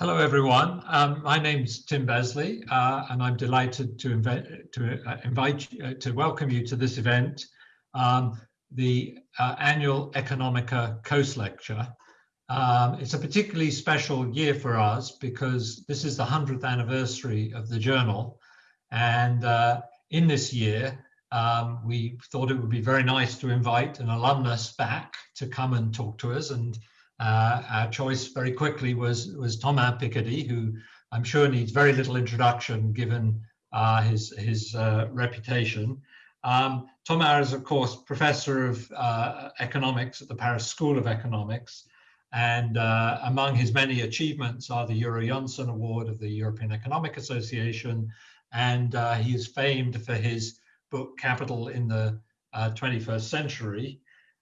Hello, everyone. Um, my name's Tim Besley, uh, and I'm delighted to, invite, to uh, invite uh, to welcome you to this event, um, the uh, annual Economica Coase Lecture. Um, it's a particularly special year for us because this is the 100th anniversary of the journal. And uh, in this year, um, we thought it would be very nice to invite an alumnus back to come and talk to us and uh, our choice very quickly was, was Thomas Piketty, who I'm sure needs very little introduction given uh, his, his uh, reputation. Um, Thomas is, of course, professor of uh, economics at the Paris School of Economics. And uh, among his many achievements are the Yrjö Jahnsson Award of the European Economic Association. And uh, he is famed for his book, Capital in the 21st Century.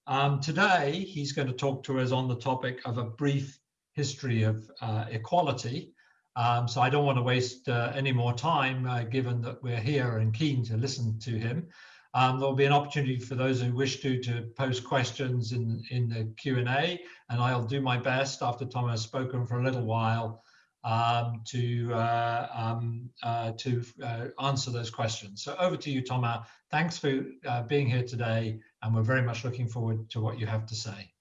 Um, today, he's going to talk to us on the topic of a brief history of uh, equality. Um, so I don't want to waste uh, any more time, uh, given that we're here and keen to listen to him. Um, there'll be an opportunity for those who wish to to post questions in, in the Q&A, and I'll do my best after Tom has spoken for a little while um, to uh, um, uh, to uh, answer those questions. So over to you, Thomas. Thanks for uh, being here today, and we're very much looking forward to what you have to say.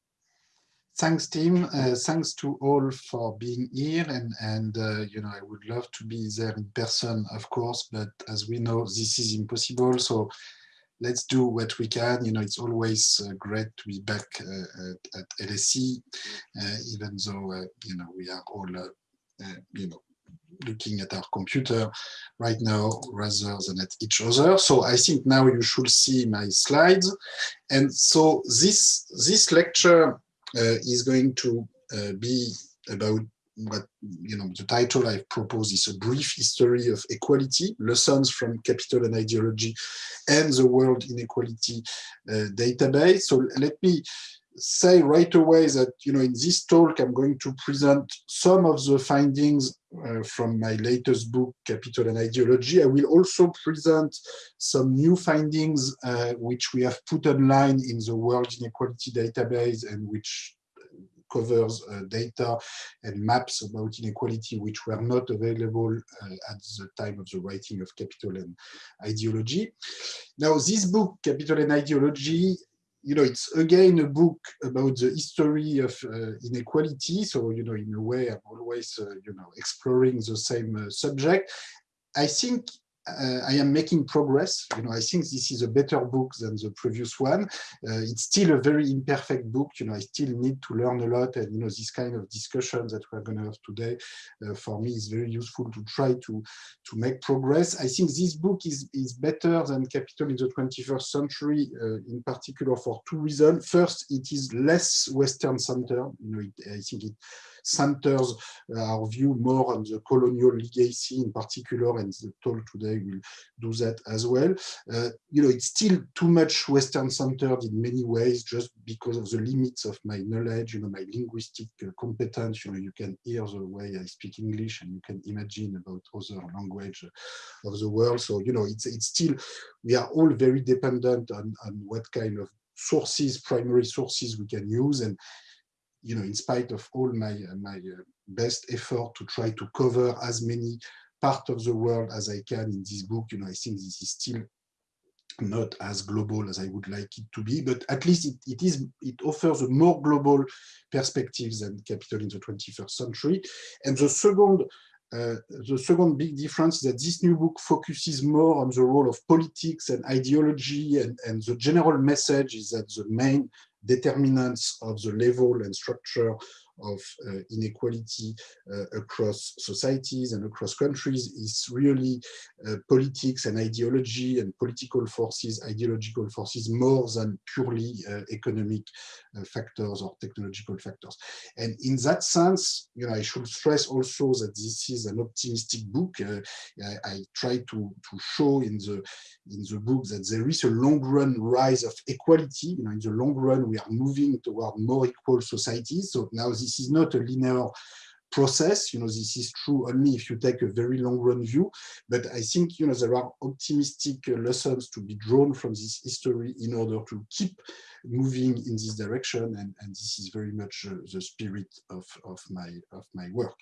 Thanks, Tim. Uh, thanks to all for being here, and and uh, you know I would love to be there in person, of course, but as we know, this is impossible. So let's do what we can. You know, it's always uh, great to be back uh, at, at, LSE, uh, even though, you know, we are all uh, you know, looking at our computer right now rather than at each other. So I think now you should see my slides. And so this, this lecture uh, is going to uh, be about what, you know, the title I've proposed is a brief history of equality, lessons from capital and ideology and the world inequality uh, database. So let me say right away that you know in this talk I'm going to present some of the findings uh, from my latest book Capital and Ideology. I will also present some new findings uh, which we have put online in the World Inequality Database and which covers uh, data and maps about inequality which were not available uh, at the time of the writing of Capital and Ideology. Now this book, Capital and Ideology, you know, it's again a book about the history of uh, inequality. So, you know, in a way, I'm always, uh, you know, exploring the same uh, subject. I think uh, I am making progress. You know, I think this is a better book than the previous one. Uh, it's still a very imperfect book. You know, I still need to learn a lot. And, you know, this kind of discussion that we're going to have today, uh, for me, is very useful to try to, to make progress. I think this book is, is better than Capital in the 21st century, uh, in particular for two reasons. First, it is less Western centered. You know, it, I think it centers uh, our view more on the colonial legacy in particular, and the talk today will do that as well. Uh, you know, it's still too much Western centered in many ways, just because of the limits of my knowledge, you know, my linguistic uh, competence. You know, you can hear the way I speak English, and you can imagine about other language of the world. So, you know, it's it's still we are all very dependent on on what kind of sources, primary sources we can use, and you know, in spite of all my, my uh, best effort to try to cover as many parts of the world as I can in this book, you know, I think this is still not as global as I would like it to be, but at least it, it is it offers a more global perspective than Capital in the 21st century. And the second uh, the second big difference is that this new book focuses more on the role of politics and ideology, and, and the general message is that the main determinants of the level and structure of uh, inequality uh, across societies and across countries is really uh, politics and ideology and political forces, ideological forces, more than purely uh, economic factors or technological factors. And in that sense, you know, I should stress also that this is an optimistic book. Uh, I, I, try to, to show in the in the book that there is a long run rise of equality. You know, in the long run, we are moving toward more equal societies. So now this is not a linear process. You know, this is true only if you take a very long run view. But I think, you know, there are optimistic lessons to be drawn from this history in order to keep moving in this direction. And, and this is very much uh, the spirit of, of, my, of my work.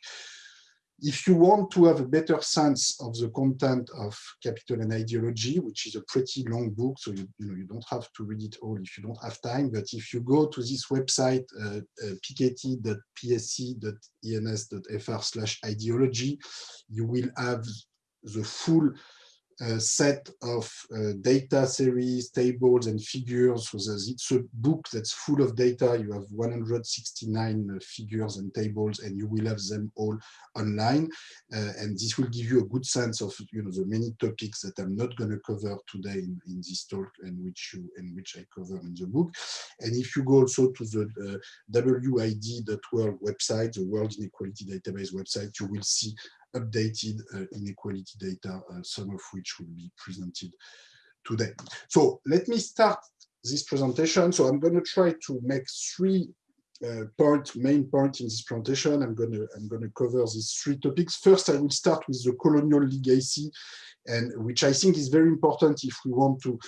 If you want to have a better sense of the content of Capital and Ideology, which is a pretty long book, so you, you know you don't have to read it all if you don't have time. But if you go to this website, uh, uh, piketty.pse.ens.fr/ideology, you will have the full uh, set of uh, data series, tables, and figures. So it's a book that's full of data. You have 169 uh, figures and tables, and you will have them all online. Uh, and this will give you a good sense of you know the many topics that I'm not going to cover today in, in, this talk, and which you and which I cover in the book. And if you go also to the uh, WID.world website, the World Inequality Database website, you will see updated uh, inequality data, uh, some of which will be presented today. So let me start this presentation. So I'm going to try to make three uh, point, main point in this presentation. I'm going to I'm going to cover these three topics. First, I will start with the colonial legacy, and which I think is very important if we want to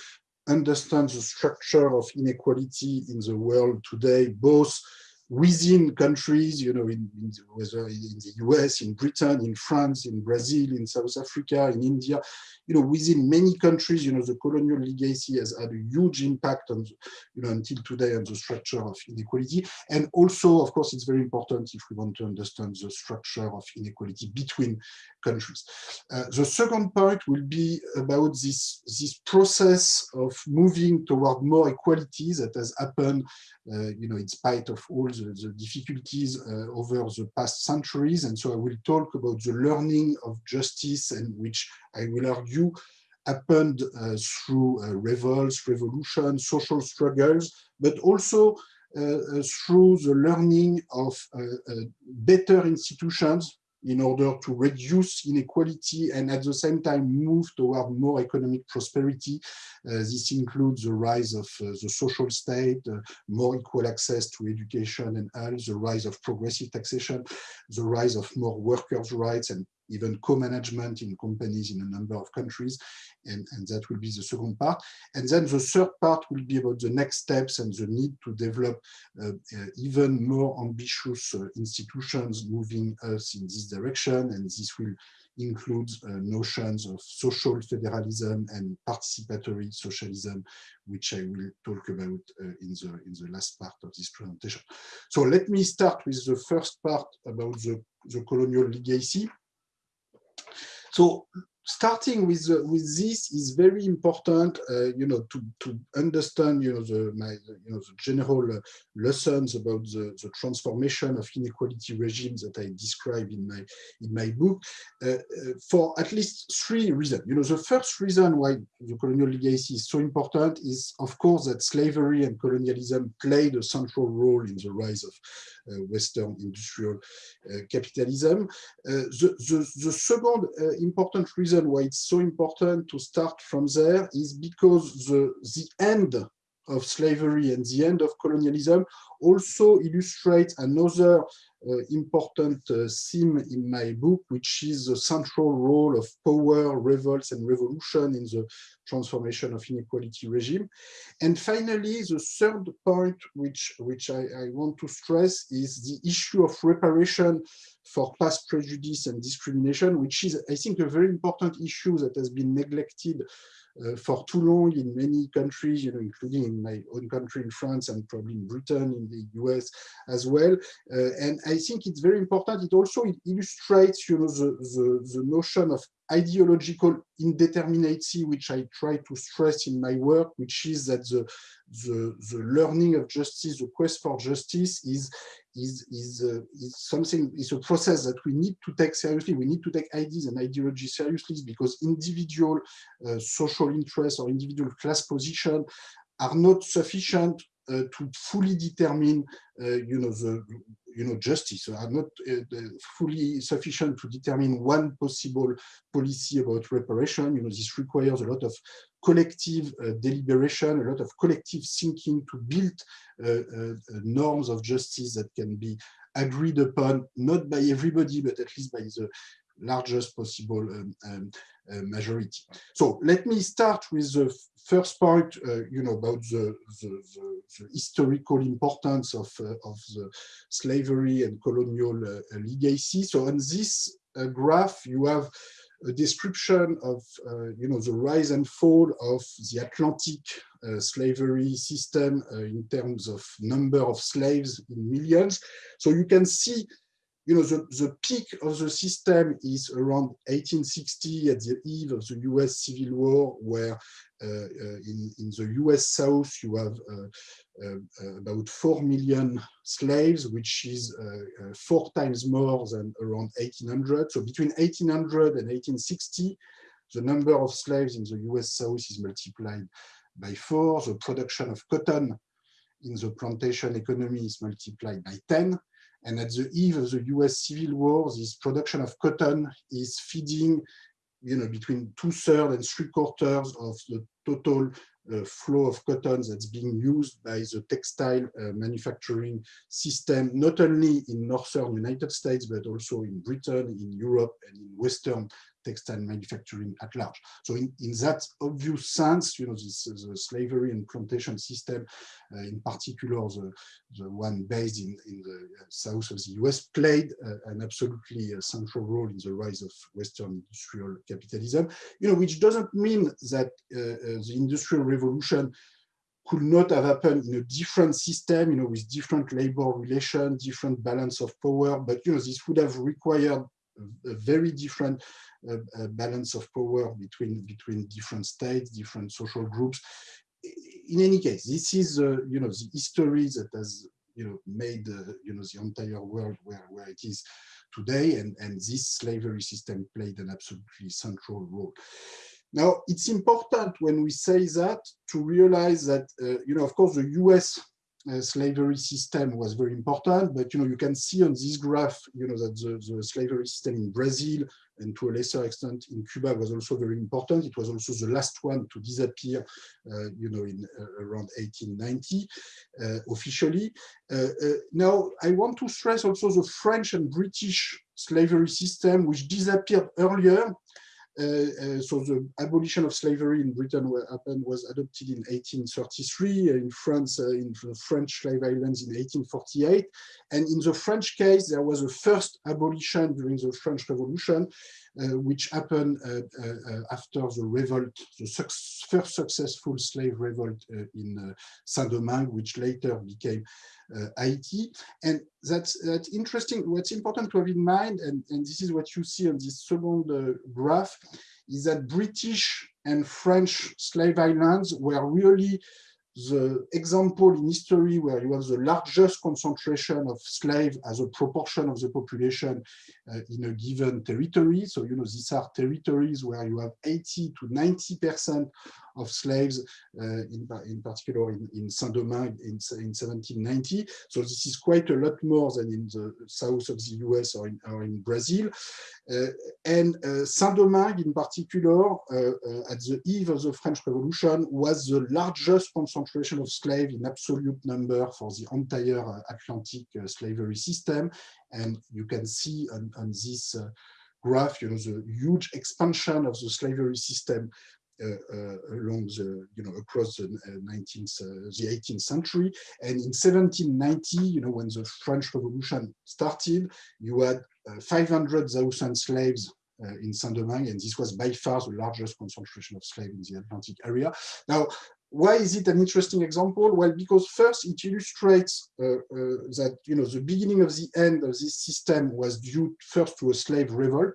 understand the structure of inequality in the world today, both within countries, you know, in, in, whether in the US, in Britain, in France, in Brazil, in South Africa, in India, you know, within many countries, you know, the colonial legacy has had a huge impact on, you know, until today on the structure of inequality. And also, of course, it's very important if we want to understand the structure of inequality between countries. Uh, the second point will be about this, this process of moving toward more equality that has happened, uh, you know, in spite of all the, the difficulties uh, over the past centuries. And so I will talk about the learning of justice and which I will argue happened uh, through uh, revolts, revolutions, social struggles, but also uh, uh, through the learning of better institutions in order to reduce inequality and at the same time move toward more economic prosperity. Uh, this includes the rise of uh, the social state, uh, more equal access to education and health, the rise of progressive taxation, the rise of more workers' rights and even co-management in companies in a number of countries. And, and that will be the second part. And then the third part will be about the next steps and the need to develop uh, uh, even more ambitious uh, institutions moving us in this direction. And this will include uh, notions of social federalism and participatory socialism, which I will talk about uh, in, the, in the last part of this presentation. So let me start with the first part about the, the colonial legacy. So starting with uh, with this is very important uh, you know to to understand you know the my you know the general uh, lessons about the, the transformation of inequality regimes that i describe in my in my book uh, uh, for at least three reasons. You know the first reason why the colonial legacy is so important is of course that slavery and colonialism played a central role in the rise of uh, western industrial capitalism. The, the the second important reason reason why it's so important to start from there is because the, the end of slavery and the end of colonialism also illustrates another uh, important uh, theme in my book, which is the central role of power, revolts, and revolution in the transformation of inequality regime. And finally, the third point, which, which I, I want to stress, is the issue of reparation for past prejudice and discrimination, which is, I think, a very important issue that has been neglected for too long in many countries, you know, including in my own country in France and probably in Britain, in the US as well. Uh, and I think it's very important. It also illustrates, you know, the, the, the notion of ideological indeterminacy, which I try to stress in my work, which is that the, the, the learning of justice, the quest for justice is, is, is, uh, is something, is a process that we need to take seriously. We need to take ideas and ideology seriously because individual uh, social interests or individual class position are not sufficient uh, to fully determine, uh, you know, the you know, justice are not uh, fully sufficient to determine one possible policy about reparation. You know, this requires a lot of collective uh, deliberation, a lot of collective thinking to build uh, uh, norms of justice that can be agreed upon, not by everybody, but at least by the largest possible um, um, uh, majority. So let me start with the first point, uh, you know, about the, the, the, the historical importance of, uh, of the slavery and colonial legacy. So on this graph, you have a description of uh, you know the rise and fall of the Atlantic uh, slavery system uh, in terms of number of slaves in millions. So you can see you know, the, the peak of the system is around 1860 at the eve of the US Civil War, where uh, uh, in, in the US South, you have uh, about 4 million slaves, which is four times more than around 1800. So between 1800 and 1860, the number of slaves in the US South is multiplied by four. The production of cotton in the plantation economy is multiplied by 10. And at the eve of the US Civil War, this production of cotton is feeding you know, between two thirds and three quarters of the total uh, flow of cotton that's being used by the textile uh, manufacturing system, not only in northern United States, but also in Britain, in Europe, and in Western textile manufacturing at large. So in, in that obvious sense, you know, this the slavery and plantation system, uh, in particular the, the one based in, in the south of the US, played uh, an absolutely uh, central role in the rise of Western industrial capitalism, you know, which doesn't mean that uh, uh, the industrial revolution could not have happened in a different system, you know, with different labor relations, different balance of power, but, you know, this would have required a very different uh, uh, balance of power between between different states, different social groups. In any case, this is uh, you know the history that has you know made you know the entire world where where it is today, and and this slavery system played an absolutely central role. Now, it's important when we say that to realize that, uh, you know, of course, the US slavery system was very important, but you know you can see on this graph, you know that the, the slavery system in Brazil and to a lesser extent in Cuba was also very important. It was also the last one to disappear, uh, you know, in uh, around 1890 uh, officially. Uh, uh, now I want to stress also the French and British slavery system, which disappeared earlier uh, uh, so the abolition of slavery in Britain happened was adopted in 1833, in France, uh, in the French slave islands in 1848. And in the French case, there was a first abolition during the French Revolution, uh, which happened uh, uh, after the revolt, the first successful slave revolt in Saint-Domingue, which later became Haiti. And that's, that's interesting. What's important to have in mind, and, and this is what you see on this second graph, is that British and French slave islands were really the example in history where you have the largest concentration of slaves as a proportion of the population uh, in a given territory. So, you know, these are territories where you have 80 to 90% of slaves, uh, in, in particular in, in Saint-Domingue in, in 1790. So this is quite a lot more than in the south of the US or in, or in Brazil. Uh, and uh, Saint-Domingue in particular, at the eve of the French Revolution, was the largest concentration of slaves in absolute number for the entire Atlantic slavery system. And you can see on, on this graph, you know, the huge expansion of the slavery system uh, uh, along the, you know, across the 19th, uh, the 18th century. And in 1790, you know, when the French Revolution started, you had 500,000 slaves uh, in Saint-Domingue, and this was by far the largest concentration of slaves in the Atlantic area. Now, why is it an interesting example? Well, because first it illustrates uh, uh, that you know the beginning of the end of this system was due first to a slave revolt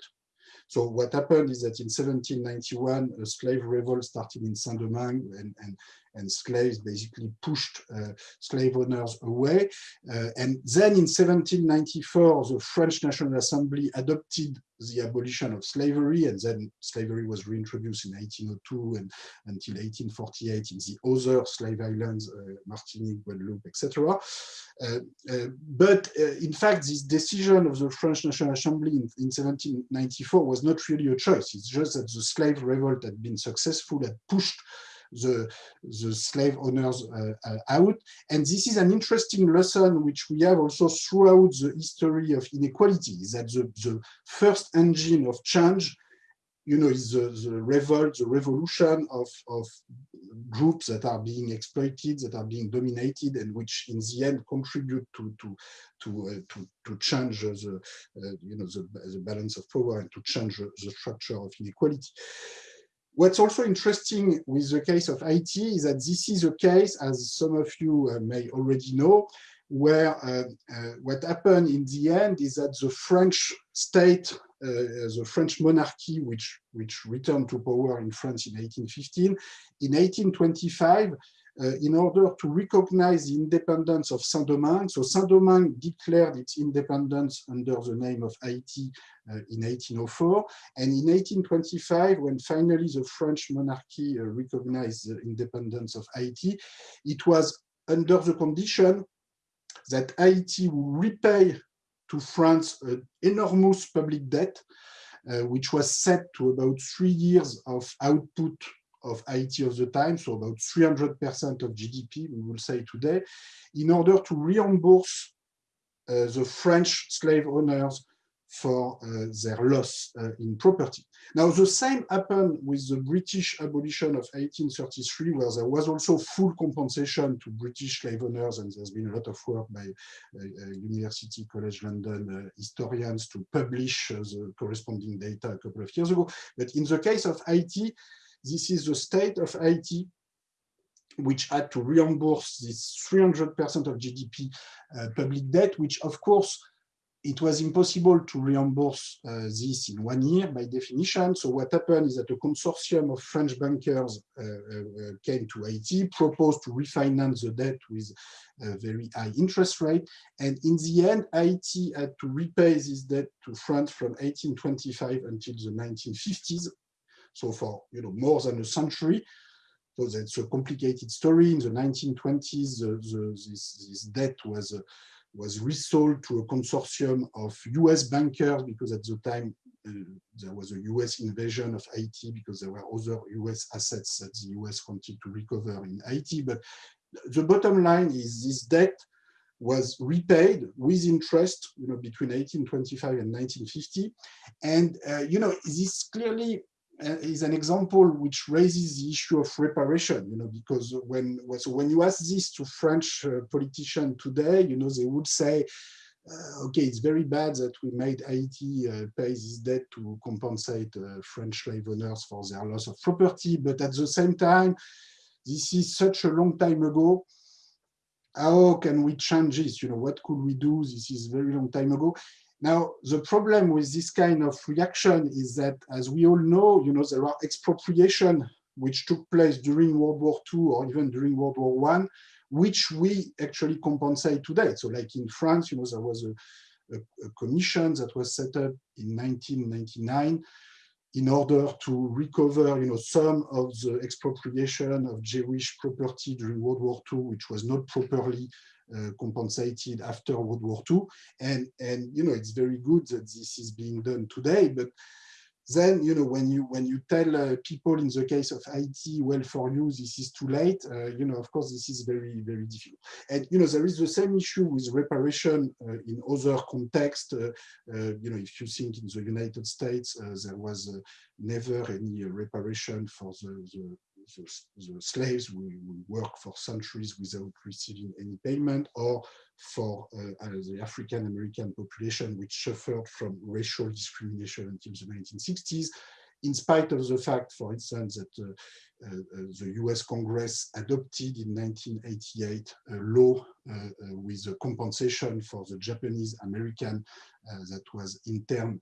so what happened is that in 1791, a slave revolt started in Saint-Domingue and, and, and slaves basically pushed uh, slave owners away. Uh, and then in 1794, the French National Assembly adopted the abolition of slavery, and then slavery was reintroduced in 1802 and until 1848 in the other slave islands, uh, Martinique, Guadeloupe, etc. Uh, uh, but uh, in fact, this decision of the French National Assembly in, in 1794 was not really a choice. It's just that the slave revolt had been successful, had pushed the, the slave owners uh, uh, out. And this is an interesting lesson which we have also throughout the history of inequality, that the, the first engine of change you know, is the, the revolt, the revolution of, of groups that are being exploited, that are being dominated, and which in the end contribute to to to uh, to, to change the uh, you know the, the balance of power and to change the structure of inequality. What's also interesting with the case of Haiti is that this is a case, as some of you uh, may already know, where uh, uh, what happened in the end is that the French state uh, the French monarchy, which, which returned to power in France in 1815. In 1825, uh, in order to recognize the independence of Saint-Domingue. So Saint-Domingue declared its independence under the name of Haiti uh, in 1804. And in 1825, when finally the French monarchy uh, recognized the independence of Haiti, it was under the condition that Haiti would repay to France an enormous public debt, uh, which was set to about three years of output of Haiti of the time, so about 300% of GDP, we will say today, in order to reimburse uh, the French slave owners for uh, their loss uh, in property. Now, the same happened with the British abolition of 1833, where there was also full compensation to British slave owners, and there's been a lot of work by uh, University College London uh, historians to publish uh, the corresponding data a couple of years ago. But in the case of Haiti, this is the state of Haiti which had to reimburse this 300% of GDP public debt, which of course it was impossible to reimburse uh, this in one year by definition. So what happened is that a consortium of French bankers uh, uh, came to Haiti, proposed to refinance the debt with a very high interest rate. And in the end, Haiti had to repay this debt to France from 1825 until the 1950s. So for you know more than a century. So that's a complicated story. In the 1920s, the, the, this, this debt was uh, was resold to a consortium of US bankers because at the time uh, there was a US invasion of Haiti because there were other US assets that the US wanted to recover in Haiti. But the bottom line is this debt was repaid with interest, you know, between 1825 and 1950. And, uh, you know, this clearly is an example which raises the issue of reparation, you know, because when so when you ask this to French uh, politicians today, you know, they would say, uh, okay, it's very bad that we made Haiti uh, pay this debt to compensate uh, French slave owners for their loss of property, but at the same time, this is such a long time ago. How can we change this? You know, what could we do? This is very long time ago. Now, the problem with this kind of reaction is that, as we all know, you know, there are expropriation which took place during World War II or even during World War I, which we actually compensate today. So like in France, you know, there was a, a, a commission that was set up in 1999 in order to recover, you know, some of the expropriation of Jewish property during World War II, which was not properly compensated after World War II. And, and, you know, it's very good that this is being done today, but then you know when you when you tell uh, people in the case of Haiti well for you this is too late uh, you know of course this is very very difficult and you know there is the same issue with reparation uh, in other contexts uh, uh, you know if you think in the United States there was never any reparation for the, the the, the slaves will, will, work for centuries without receiving any payment, or for uh, the African American population, which suffered from racial discrimination until the 1960s, in spite of the fact, for instance, that uh, uh, uh the US Congress adopted in 1988 a law uh, with a compensation for the Japanese American that was interned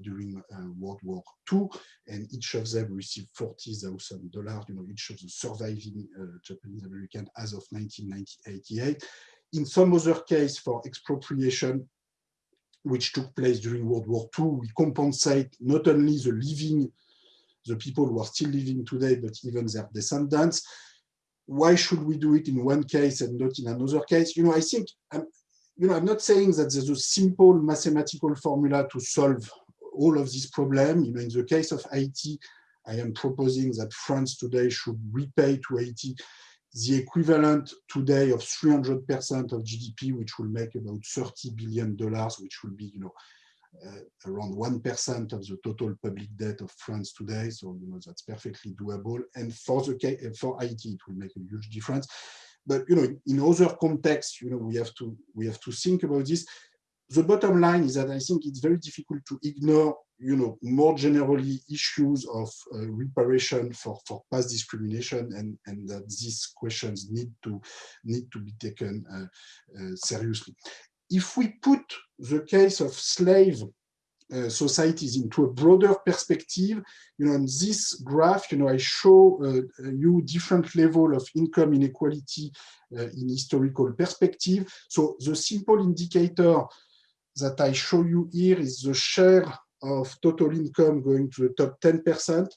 during World War II, and each of them received $40,000, you know, each of the surviving Japanese American as of 1988. In some other case for expropriation, which took place during World War II, we compensate not only the living, the people who are still living today, but even their descendants. Why should we do it in one case and not in another case? You know, I think, I'm, you know, I'm not saying that there's a simple mathematical formula to solve all of this problem. You know, in the case of Haiti, I am proposing that France today should repay to Haiti the equivalent today of 300% of GDP, which will make about 30 billion dollars, which will be, you know, uh, around 1% of the total public debt of France today. So, you know, that's perfectly doable. And for the for Haiti, it will make a huge difference. But, you know, in other contexts, you know, we have to we have to think about this. The bottom line is that I think it's very difficult to ignore, you know, more generally issues of uh, reparation for, for past discrimination and, and that these questions need to need to be taken uh, uh, seriously if we put the case of slave uh, societies into a broader perspective, you know, in this graph, you know, I show uh, you different level of income inequality uh, in historical perspective. So the simple indicator that I show you here is the share of total income going to the top 10%.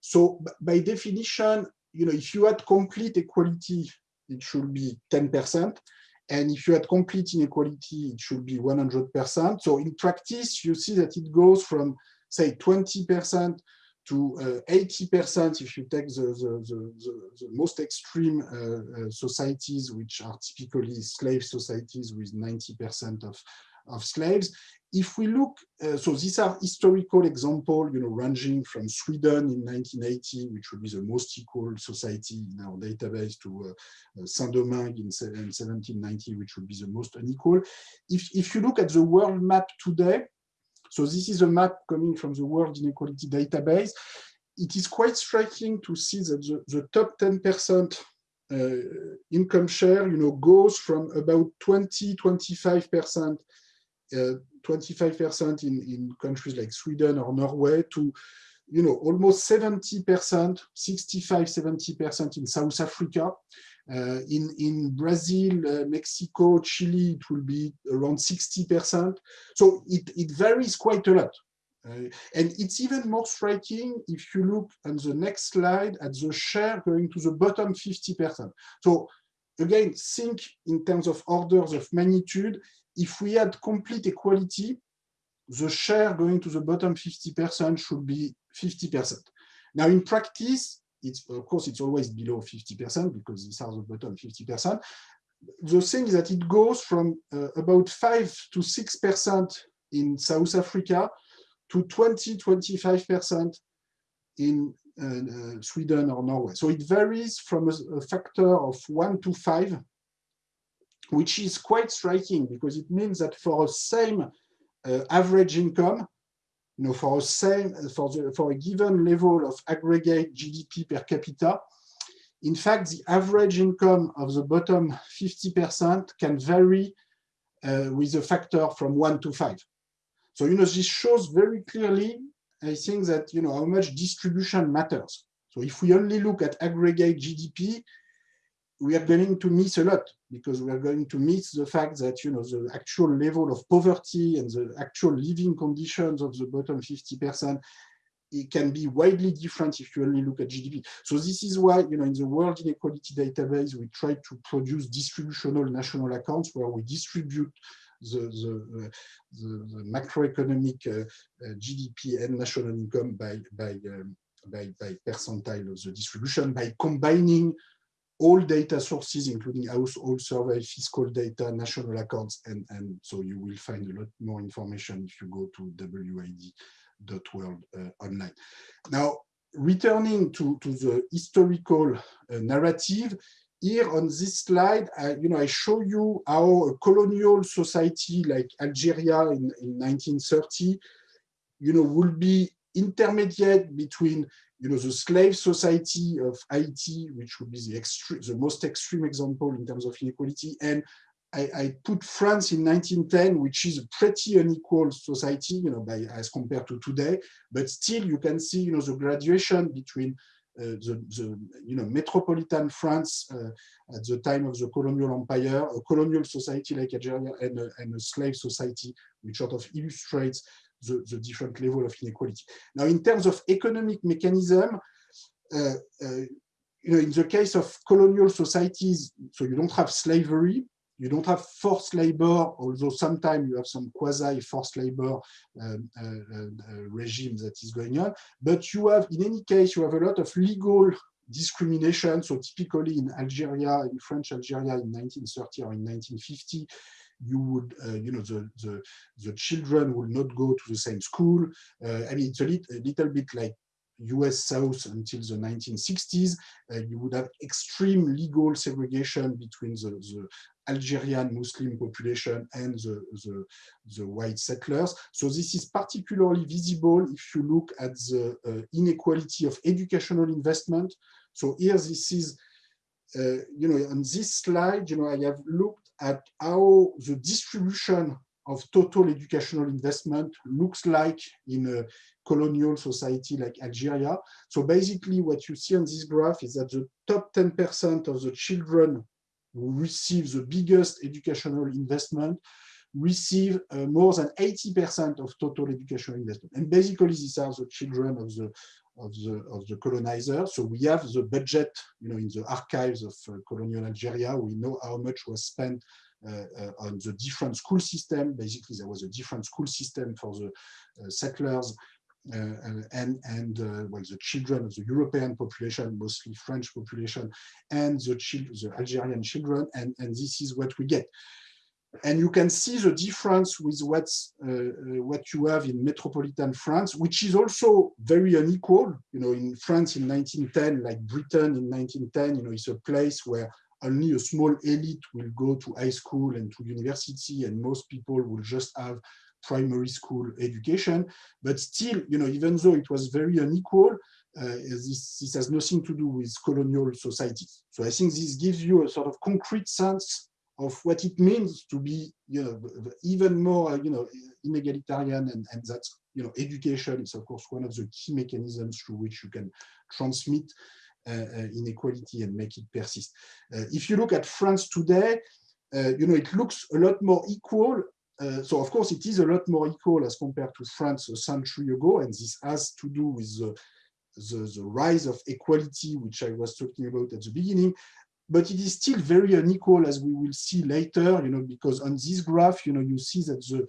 So by definition, you know, if you had complete equality, it should be 10%. And if you had complete inequality, it should be 100%. So in practice, you see that it goes from, say, 20% to 80% uh, if you take the, the, the, the most extreme uh, uh, societies, which are typically slave societies with 90% of, of slaves if we look, uh, so these are historical examples, you know, ranging from Sweden in 1980, which would be the most equal society in our database, to uh, uh Saint-Domingue in, in 1790, which would be the most unequal. If, if you look at the world map today, so this is a map coming from the World Inequality Database, it is quite striking to see that the, the top 10% uh, income share, you know, goes from about 20, 25% 25% in, in countries like Sweden or Norway to you know, almost 70%, 65, 70% in South Africa. Uh, in, in Brazil, uh, Mexico, Chile, it will be around 60%. So it, it varies quite a lot. Uh, and it's even more striking if you look on the next slide at the share going to the bottom 50%. So again, think in terms of orders of magnitude, if we had complete equality, the share going to the bottom 50% should be 50%. Now, in practice, it's of course it's always below 50% because these are the bottom 50%. The thing is that it goes from uh, about 5 to 6% in South Africa to 20, 25% in uh, uh, Sweden or Norway. So it varies from a, a factor of 1 to 5 which is quite striking because it means that for a same uh, average income, you know, for a same for the for a given level of aggregate GDP per capita, in fact, the average income of the bottom 50% can vary uh, with a factor from one to five. So, you know, this shows very clearly, I think that, you know, how much distribution matters. So if we only look at aggregate GDP, we are going to miss a lot because we are going to miss the fact that you know the actual level of poverty and the actual living conditions of the bottom 50% it can be widely different if you only look at GDP. So this is why, you know, in the World Inequality Database, we try to produce distributional national accounts where we distribute the, the, the, the macroeconomic uh, uh, GDP and national income by, by, um, by, by percentile of the distribution by combining all data sources, including household survey, fiscal data, national accounts, and, and so you will find a lot more information if you go to wid.world uh, online. Now, returning to, to the historical uh, narrative, here on this slide, I, you know, I show you how a colonial society like Algeria in, in 1930, you know, will be intermediate between you know, the slave society of Haiti, which would be the, extreme, the most extreme example in terms of inequality, and I, I, put France in 1910, which is a pretty unequal society, you know, by, as compared to today, but still you can see, you know, the graduation between uh, the, the, you know, metropolitan France uh, at the time of the colonial empire, a colonial society like Algeria, and a, and a slave society, which sort of illustrates the, the different level of inequality. Now, in terms of economic mechanism, uh, uh, you know, in the case of colonial societies, so you don't have slavery, you don't have forced labor, although sometimes you have some quasi-forced labor um, uh, uh, regime that is going on. But you have, in any case, you have a lot of legal discrimination. So typically in Algeria, in French Algeria in 1930 or in 1950, you would, uh, you know, the, the, the children will not go to the same school. Uh, I mean, it's a, lit, a little bit like US South until the 1960s, uh, you would have extreme legal segregation between the, the Algerian Muslim population and the, the, the, white settlers. So this is particularly visible if you look at the uh, inequality of educational investment. So here this is, uh, you know, on this slide, you know, I have looked at how the distribution of total educational investment looks like in a colonial society like Algeria. So basically what you see on this graph is that the top 10% of the children who receive the biggest educational investment receive uh, more than 80% of total educational investment. And basically these are the children of the of the of the colonizer. So we have the budget, you know, in the archives of uh, colonial Algeria. We know how much was spent uh, uh, on the different school system. Basically, there was a different school system for the uh, settlers uh, and and uh, well the children of the European population, mostly French population, and the the Algerian children, and and this is what we get. And you can see the difference with what's uh, what you have in metropolitan France, which is also very unequal. You know, in France in 1910, like Britain in 1910, you know, it's a place where only a small elite will go to high school and to university, and most people will just have primary school education. But still, you know, even though it was very unequal, uh, this, this has nothing to do with colonial societies. So I think this gives you a sort of concrete sense of what it means to be, you know, even more, you know, inegalitarian, and, and that's, you know, education is of course one of the key mechanisms through which you can transmit uh, uh, inequality and make it persist. Uh, if you look at France today, you know, it looks a lot more equal uh, so of course it is a lot more equal as compared to France a century ago, and this has to do with the, the, the, rise of equality, which I was talking about at the beginning. But it is still very unequal, as we will see later, you know, because on this graph, you know, you see that the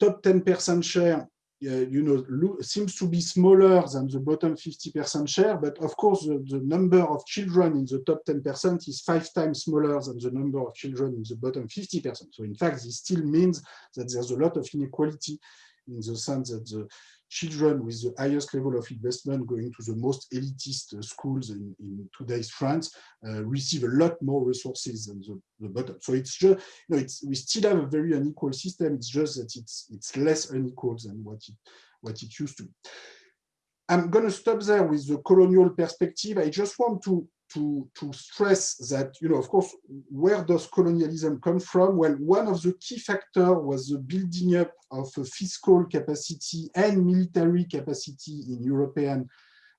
top 10% share uh, you know, seems to be smaller than the bottom 50% share, but of course the, the, number of children in the top 10% is five times smaller than the number of children in the bottom 50%. So in fact, this still means that there's a lot of inequality in the sense that the children with the highest level of investment going to the most elitist schools in, in today's France uh, receive a lot more resources than the, the bottom. So it's just, you know, it's, we still have a very unequal system. It's just that it's, it's less unequal than what it, what it used to be. I'm going to stop there with the colonial perspective. I just want to to, to stress that, you know, of course, where does colonialism come from? Well, one of the key factors was the building up of fiscal capacity and military capacity in European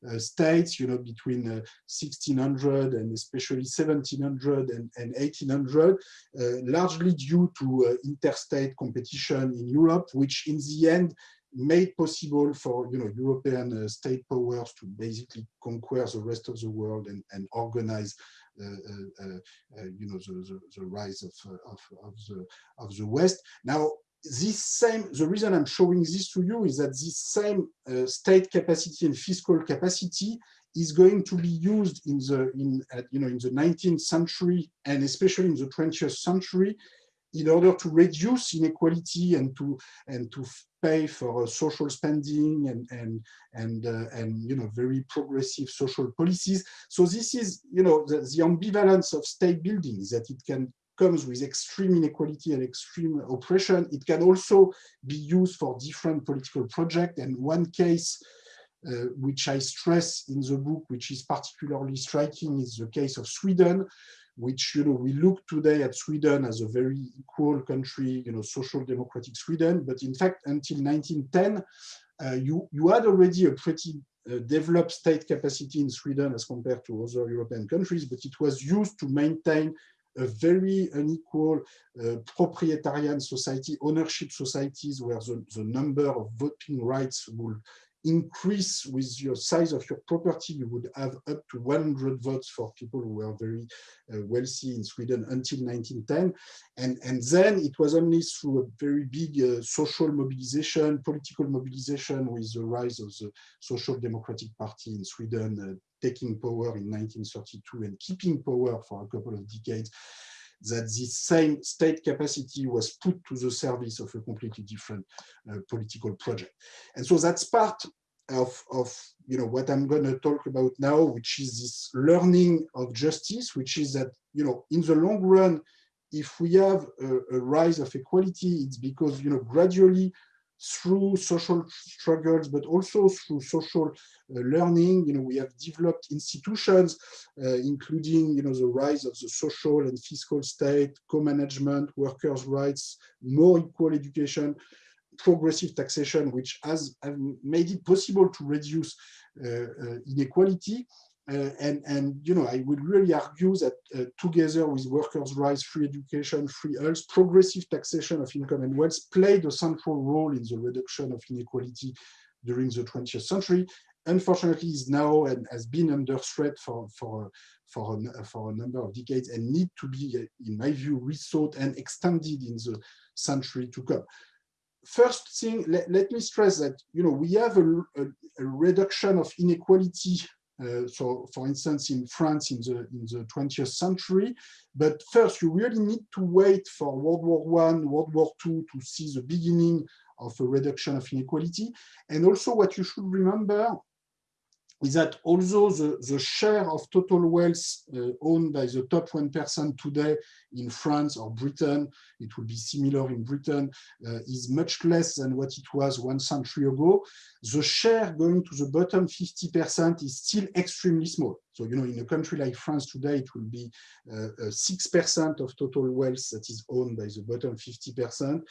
uh, states, you know, between uh, 1600 and especially 1700 and, and 1800, uh, largely due to uh, interstate competition in Europe, which in the end made possible for you know European uh, state powers to basically conquer the rest of the world and, and organize uh, uh, uh, uh you know the, the, the rise of, uh, of, of, the of the West. Now this same the reason I'm showing this to you is that this same state capacity and fiscal capacity is going to be used in the in you know in the 19th century and especially in the 20th century in order to reduce inequality and to and to pay for social spending and and and uh, and you know very progressive social policies. So this is you know the, the ambivalence of state building is that it can comes with extreme inequality and extreme oppression. It can also be used for different political projects. And one case uh, which I stress in the book, which is particularly striking, is the case of Sweden, which, you know, we look today at Sweden as a very equal country, you know, social democratic Sweden, but in fact, until 1910, uh, you, you had already a pretty uh, developed state capacity in Sweden as compared to other European countries, but it was used to maintain a very unequal uh, proprietarian society, ownership societies where the, the number of voting rights would increase with your size of your property, you would have up to 100 votes for people who were very uh, wealthy in Sweden until 1910. And, and then it was only through a very big uh, social mobilization, political mobilization with the rise of the Social Democratic Party in Sweden uh, taking power in 1932 and keeping power for a couple of decades that this same state capacity was put to the service of a completely different uh, political project. And so that's part of, of you know what I'm going to talk about now, which is this learning of justice, which is that you know in the long run, if we have a, a rise of equality, it's because you know gradually through social struggles, but also through social uh, learning. You know, we have developed institutions, uh, including, you know, the rise of the social and fiscal state, co-management, workers' rights, more equal education, progressive taxation, which has, made it possible to reduce uh, uh inequality. Uh, and, and, you know, I would really argue that uh, together with workers' rights, free education, free health, progressive taxation of income and wealth played a central role in the reduction of inequality during the 20th century. Unfortunately, is now and has been under threat for, for, for, a, for a number of decades and need to be, in my view, rethought and extended in the century to come first thing, let, let, me stress that you know we have a, a, a reduction of inequality uh, so, for instance, in France in the in the 20th century. But first, you really need to wait for World War One, World War Two to see the beginning of a reduction of inequality. And also, what you should remember is that although the, the share of total wealth uh, owned by the top 1% today in France or Britain, it will be similar in Britain, uh, is much less than what it was one century ago, the share going to the bottom 50% is still extremely small. So, you know, in a country like France today, it will be 6% uh, of total wealth that is owned by the bottom 50%.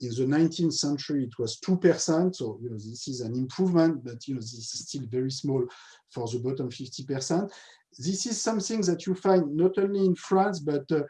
In the 19th century, it was 2%. So, you know, this is an improvement, but, you know, this is still very small for the bottom 50%. This is something that you find not only in France, but uh,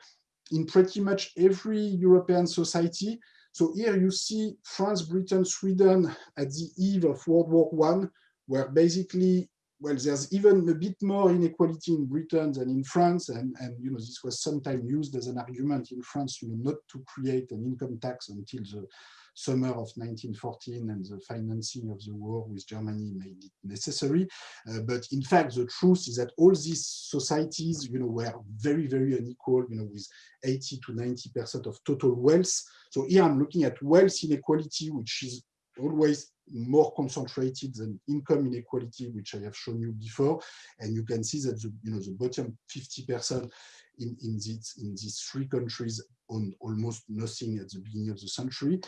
in pretty much every European society. So here you see France, Britain, Sweden at the eve of World War One, where basically well, there's even a bit more inequality in Britain than in France, and, and you know this was sometimes used as an argument in France, you know, not to create an income tax until the summer of 1914 and the financing of the war with Germany made it necessary. Uh, but in fact, the truth is that all these societies, you know, were very, very unequal, you know, with 80 to 90% of total wealth. So here I'm looking at wealth inequality, which is always more concentrated than income inequality, which I have shown you before. And you can see that the, you know, the bottom 50% in, in, these, in these three countries own almost nothing at the beginning of the century.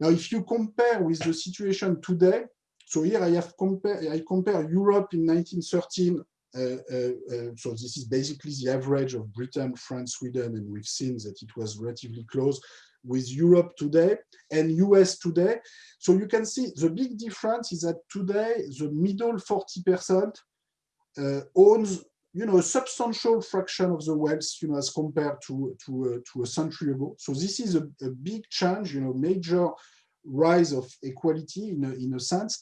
Now, if you compare with the situation today, so here I have compare I compare Europe in 1913 uh, uh, uh, so this is basically the average of Britain, France, Sweden, and we've seen that it was relatively close with Europe today and US today. So you can see the big difference is that today the middle 40% uh, owns you know a substantial fraction of the wealth you know as compared to to uh, to a century ago. So this is a, a big change, you know, major rise of equality in a, in a sense.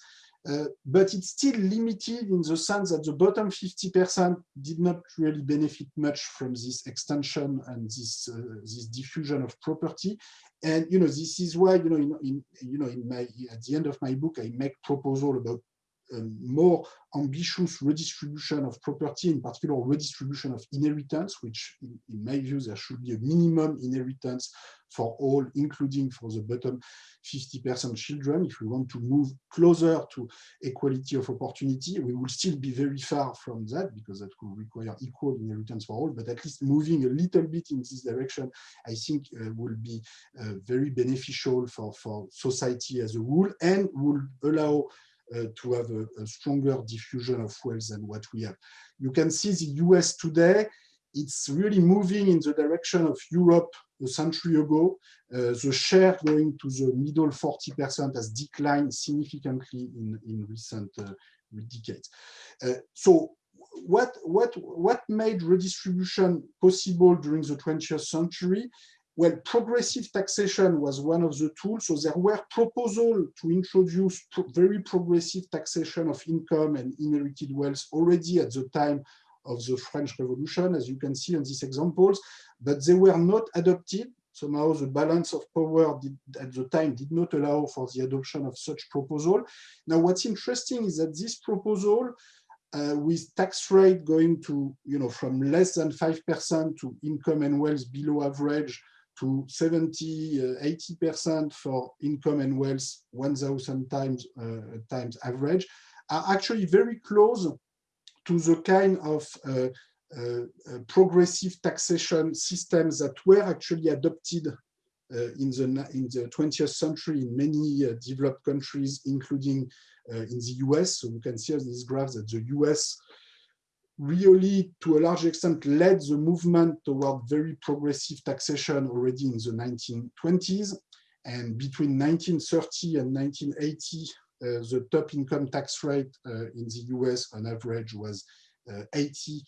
Uh, but it's still limited in the sense that the bottom 50% did not really benefit much from this extension and this uh, this diffusion of property. And you know this is why you know in, in you know in my at the end of my book I make proposal about more ambitious redistribution of property, in particular redistribution of inheritance, which in, in, my view, there should be a minimum inheritance for all, including for the bottom 50% children. If we want to move closer to equality of opportunity, we will still be very far from that because that will require equal inheritance for all, but at least moving a little bit in this direction, I think uh, will be uh, very beneficial for, for society as a whole and will allow to have a, a, stronger diffusion of wealth than what we have. You can see the US today, it's really moving in the direction of Europe a century ago. Uh, the share going to the middle 40% has declined significantly in, in recent uh, decades. Uh, so what, what, what made redistribution possible during the 20th century well, progressive taxation was one of the tools. So there were proposals to introduce pro very progressive taxation of income and inherited wealth already at the time of the French Revolution, as you can see on these examples, but they were not adopted. Somehow the balance of power did, at the time did not allow for the adoption of such proposal. Now, what's interesting is that this proposal uh, with tax rate going to, you know, from less than 5% to income and wealth below average to 70, 80% uh, for income and wealth 1,000 times, uh, times average are actually very close to the kind of uh, uh, uh, progressive taxation systems that were actually adopted in, the, in the 20th century in many developed countries, including in the US. So you can see on this graph that the US really, to a large extent, led the movement toward very progressive taxation already in the 1920s. And between 1930 and 1980, uh, the top income tax rate uh, in the US on average was uh, 80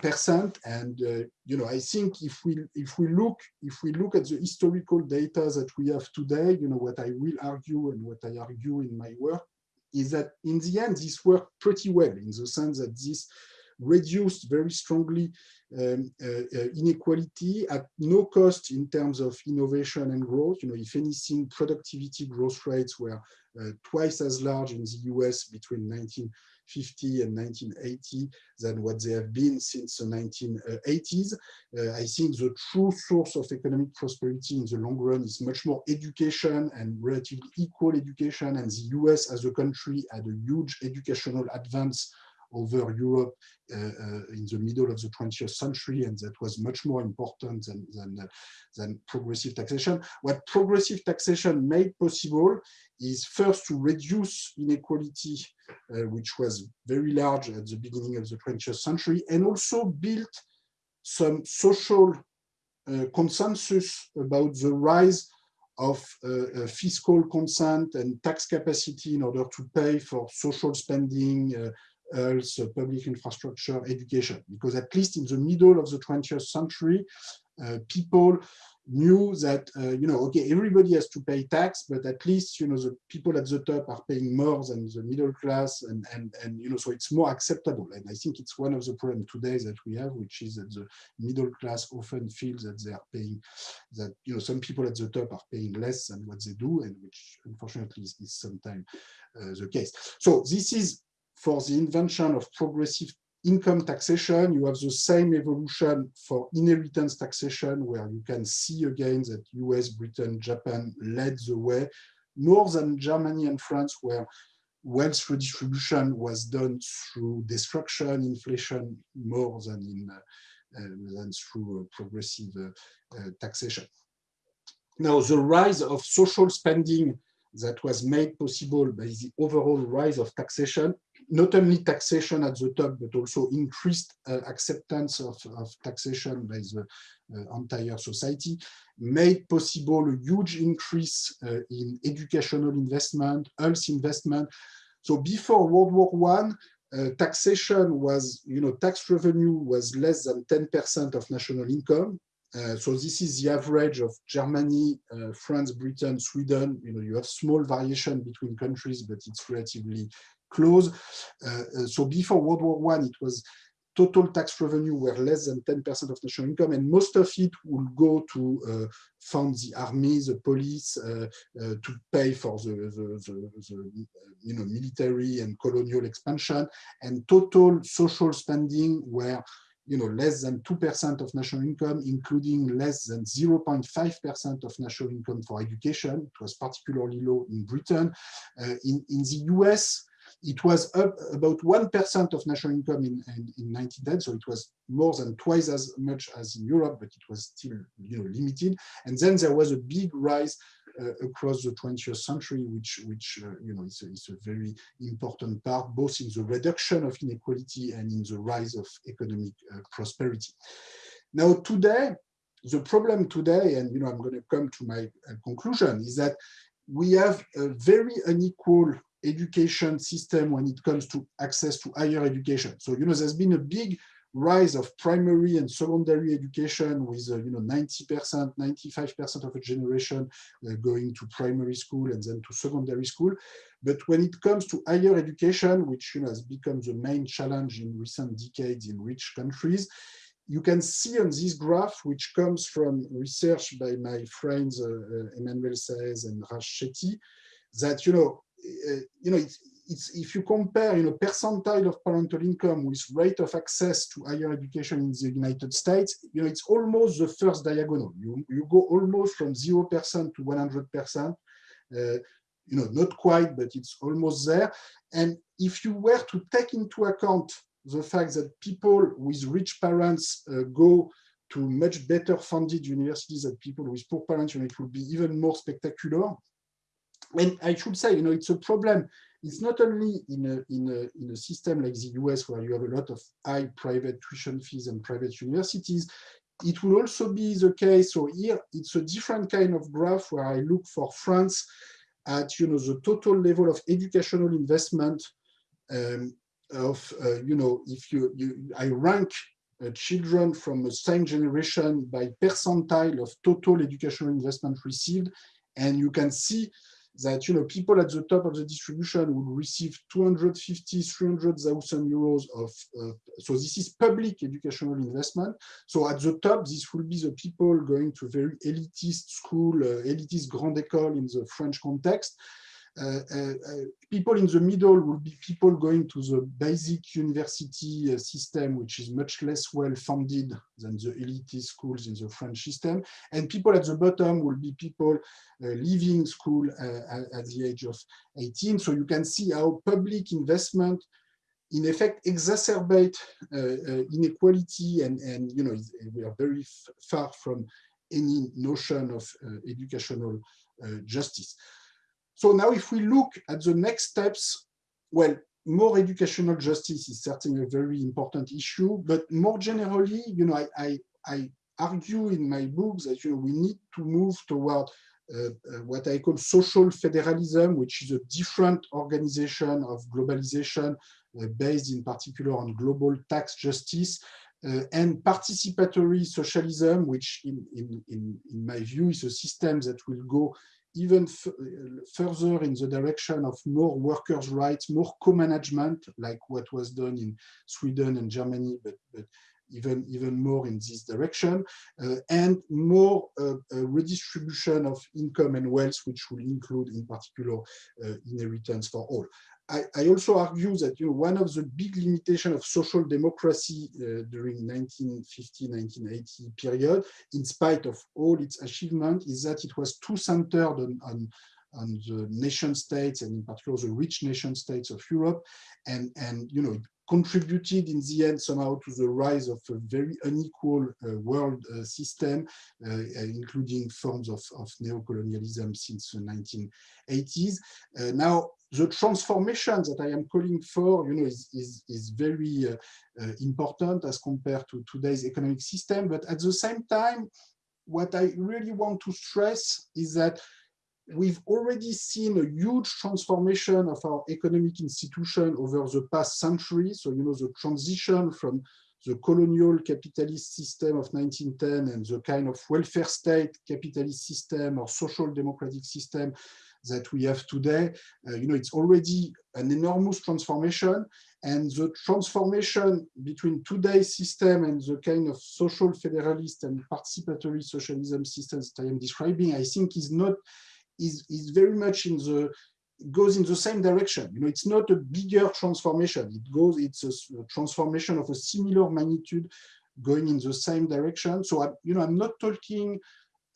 percent. And you know, I think if we if we look if we look at the historical data that we have today, you know, what I will argue and what I argue in my work is that in the end, this worked pretty well in the sense that this reduced very strongly um, uh, uh, inequality at no cost in terms of innovation and growth. You know, if anything, productivity growth rates were uh, twice as large in the US between 1950 and 1980 than what they have been since the 1980s. Uh, I think the true source of economic prosperity in the long run is much more education and relatively equal education. And the US as a country had a huge educational advance over Europe uh, uh, in the middle of the 20th century, and that was much more important than, than, uh, than progressive taxation. What progressive taxation made possible is first to reduce inequality, which was very large at the beginning of the 20th century, and also built some social uh, consensus about the rise of uh, fiscal consent and tax capacity in order to pay for social spending, uh, health, public infrastructure, education. Because at least in the middle of the 20th century, uh, people knew that, uh, you know, okay, everybody has to pay tax, but at least, you know, the people at the top are paying more than the middle class and, and, and you know, so it's more acceptable. And I think it's one of the problems today that we have, which is that the middle class often feels that they are paying, that, you know, some people at the top are paying less than what they do, and which unfortunately is, is sometimes uh, the case. So this is for the invention of progressive income taxation, you have the same evolution for inheritance taxation, where you can see again that US, Britain, Japan led the way, more than Germany and France, where wealth redistribution was done through destruction, inflation, more than in uh, uh, than through uh, progressive uh, uh, taxation. Now, the rise of social spending that was made possible by the overall rise of taxation not only taxation at the top, but also increased uh, acceptance of, of, taxation by the uh, entire society, made possible a huge increase uh, in educational investment, health investment. So before World War One, uh, taxation was, you know, tax revenue was less than 10% of national income. Uh, so this is the average of Germany, uh, France, Britain, Sweden. You know, you have small variation between countries, but it's relatively close. Uh, so before World War One, it was total tax revenue were less than 10% of national income, and most of it will go to uh, fund the army, the police, uh, uh, to pay for the, the, the, the, you know, military and colonial expansion, and total social spending were you know, less than 2% of national income, including less than 0.5% of national income for education. It was particularly low in Britain. Uh, in, in the US, it was up about 1% of national income in, in, in 1910, so it was more than twice as much as in Europe, but it was still you know, limited. And then there was a big rise across the 20th century, which, which uh, you know, is a, is a very important part, both in the reduction of inequality and in the rise of economic uh, prosperity. Now, today, the problem today, and you know, I'm going to come to my uh, conclusion, is that we have a very unequal education system when it comes to access to higher education. So, you know, there's been a big rise of primary and secondary education with, uh, you know, 90%, 95% of a generation uh, going to primary school and then to secondary school. But when it comes to higher education, which you know, has become the main challenge in recent decades in rich countries, you can see on this graph, which comes from research by my friends uh, uh Emmanuel Saez and Raj Chetty, that you know uh, you know, it's if you compare, you know, percentile of parental income with rate of access to higher education in the United States, you know, it's almost the first diagonal. You, you go almost from 0% to 100%. Uh, you know, not quite, but it's almost there. And if you were to take into account the fact that people with rich parents uh, go to much better funded universities than people with poor parents, know, it would be even more spectacular. And I should say, you know, it's a problem it's not only in a, in, a, in a system like the US where you have a lot of high private tuition fees and private universities, it will also be the case. So here it's a different kind of graph where I look for France at you know the total level of educational investment um, of uh, you know if you, you I rank uh, children from the same generation by percentile of total educational investment received and you can see that you know people at the top of the distribution will receive 250 300,000 euros of uh, so this is public educational investment. So at the top this will be the people going to very elitist school uh, elitist grande école in the french context Uh, uh, uh, people in the middle will be people going to the basic university system, which is much less well funded than the elite schools in the French system. And people at the bottom will be people leaving school at the age of 18. So you can see how public investment in effect exacerbate uh, uh, inequality and, and you know we are very far from any notion of uh, educational justice. So now if we look at the next steps, well, more educational justice is certainly a very important issue, but more generally, you know, I, I, I argue in my books that you know, we need to move toward uh, uh, what I call social federalism, which is a different organization of globalization uh, based in particular on global tax justice, uh, and participatory socialism, which in, in, in, in, my view is a system that will go even uh, further in the direction of more workers' rights, more co-management, like what was done in Sweden and Germany, but, but even, even more in this direction, uh, and more uh, redistribution of income and wealth, which will include in particular uh, inheritance for all. I, I, also argue that you know one of the big limitations of social democracy uh, during 1950-1980 period, in spite of all its achievement, is that it was too centered on, on, on the nation states and in particular the rich nation states of Europe, and and you know it contributed in the end somehow to the rise of a very unequal uh, world uh, system, uh, including forms of, of neocolonialism since the 1980s. Uh, now, the transformation that I am calling for, you know, is, is, is very important as compared to today's economic system. But at the same time, what I really want to stress is that we've already seen a huge transformation of our economic institution over the past century. So, you know, the transition from the colonial capitalist system of 1910 and the kind of welfare state capitalist system or social democratic system that we have today, uh, you know, it's already an enormous transformation. And the transformation between today's system and the kind of social federalist and participatory socialism systems that I am describing, I think is not, is, is very much in the, goes in the same direction. You know, it's not a bigger transformation. It goes, it's a, transformation of a similar magnitude going in the same direction. So, I, you know, I'm not talking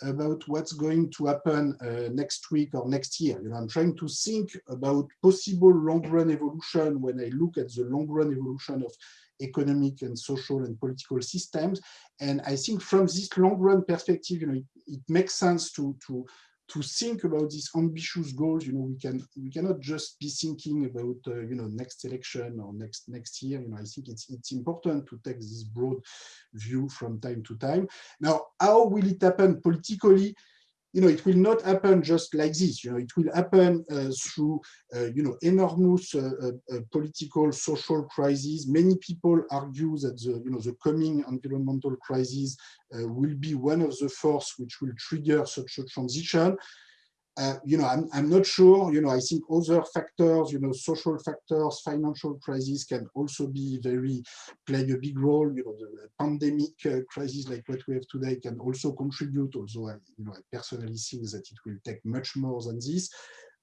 about what's going to happen uh, next week or next year. You know, I'm trying to think about possible long-run evolution when I look at the long-run evolution of economic and social and political systems. And I think from this long-run perspective, you know, it, it makes sense to, to to think about these ambitious goals, you know, we can we cannot just be thinking about uh, you know next election or next next year. You know, I think it's it's important to take this broad view from time to time. Now, how will it happen politically? You know, it will not happen just like this. You know, it will happen uh, through, uh, you know, enormous uh, uh, uh political, social crises. Many people argue that the, you know, the coming environmental crisis uh, will be one of the force which will trigger such a transition. Uh, you know, I'm, I'm not sure, you know, I think other factors, you know, social factors, financial crisis can also be very, play a big role, you know, the pandemic uh, crisis like what we have today can also contribute, although I, you know, I personally think that it will take much more than this.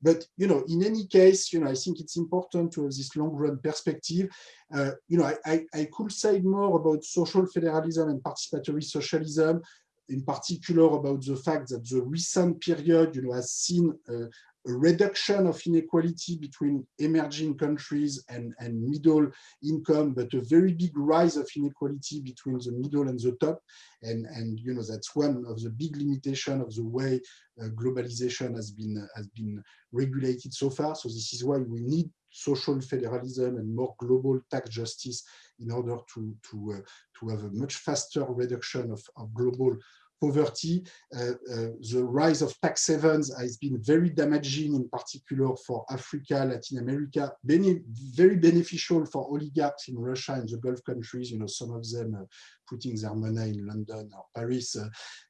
But you know, in any case, you know, I think it's important to have this long-run perspective. Uh, you know, I, I, I could say more about social federalism and participatory socialism, in particular about the fact that the recent period, you know, has seen a reduction of inequality between emerging countries and, and middle income, but a very big rise of inequality between the middle and the top. And, and you know, that's one of the big limitation of the way uh, globalization has been, uh, has been regulated so far. So this is why we need social federalism and more global tax justice in order to, to, uh, to have a much faster reduction of, of global poverty. Uh, uh, the rise of tax havens has been very damaging, in particular for Africa, Latin America, very beneficial for oligarchs in Russia and the Gulf countries, you know, some of them uh, putting their money in London or Paris, uh,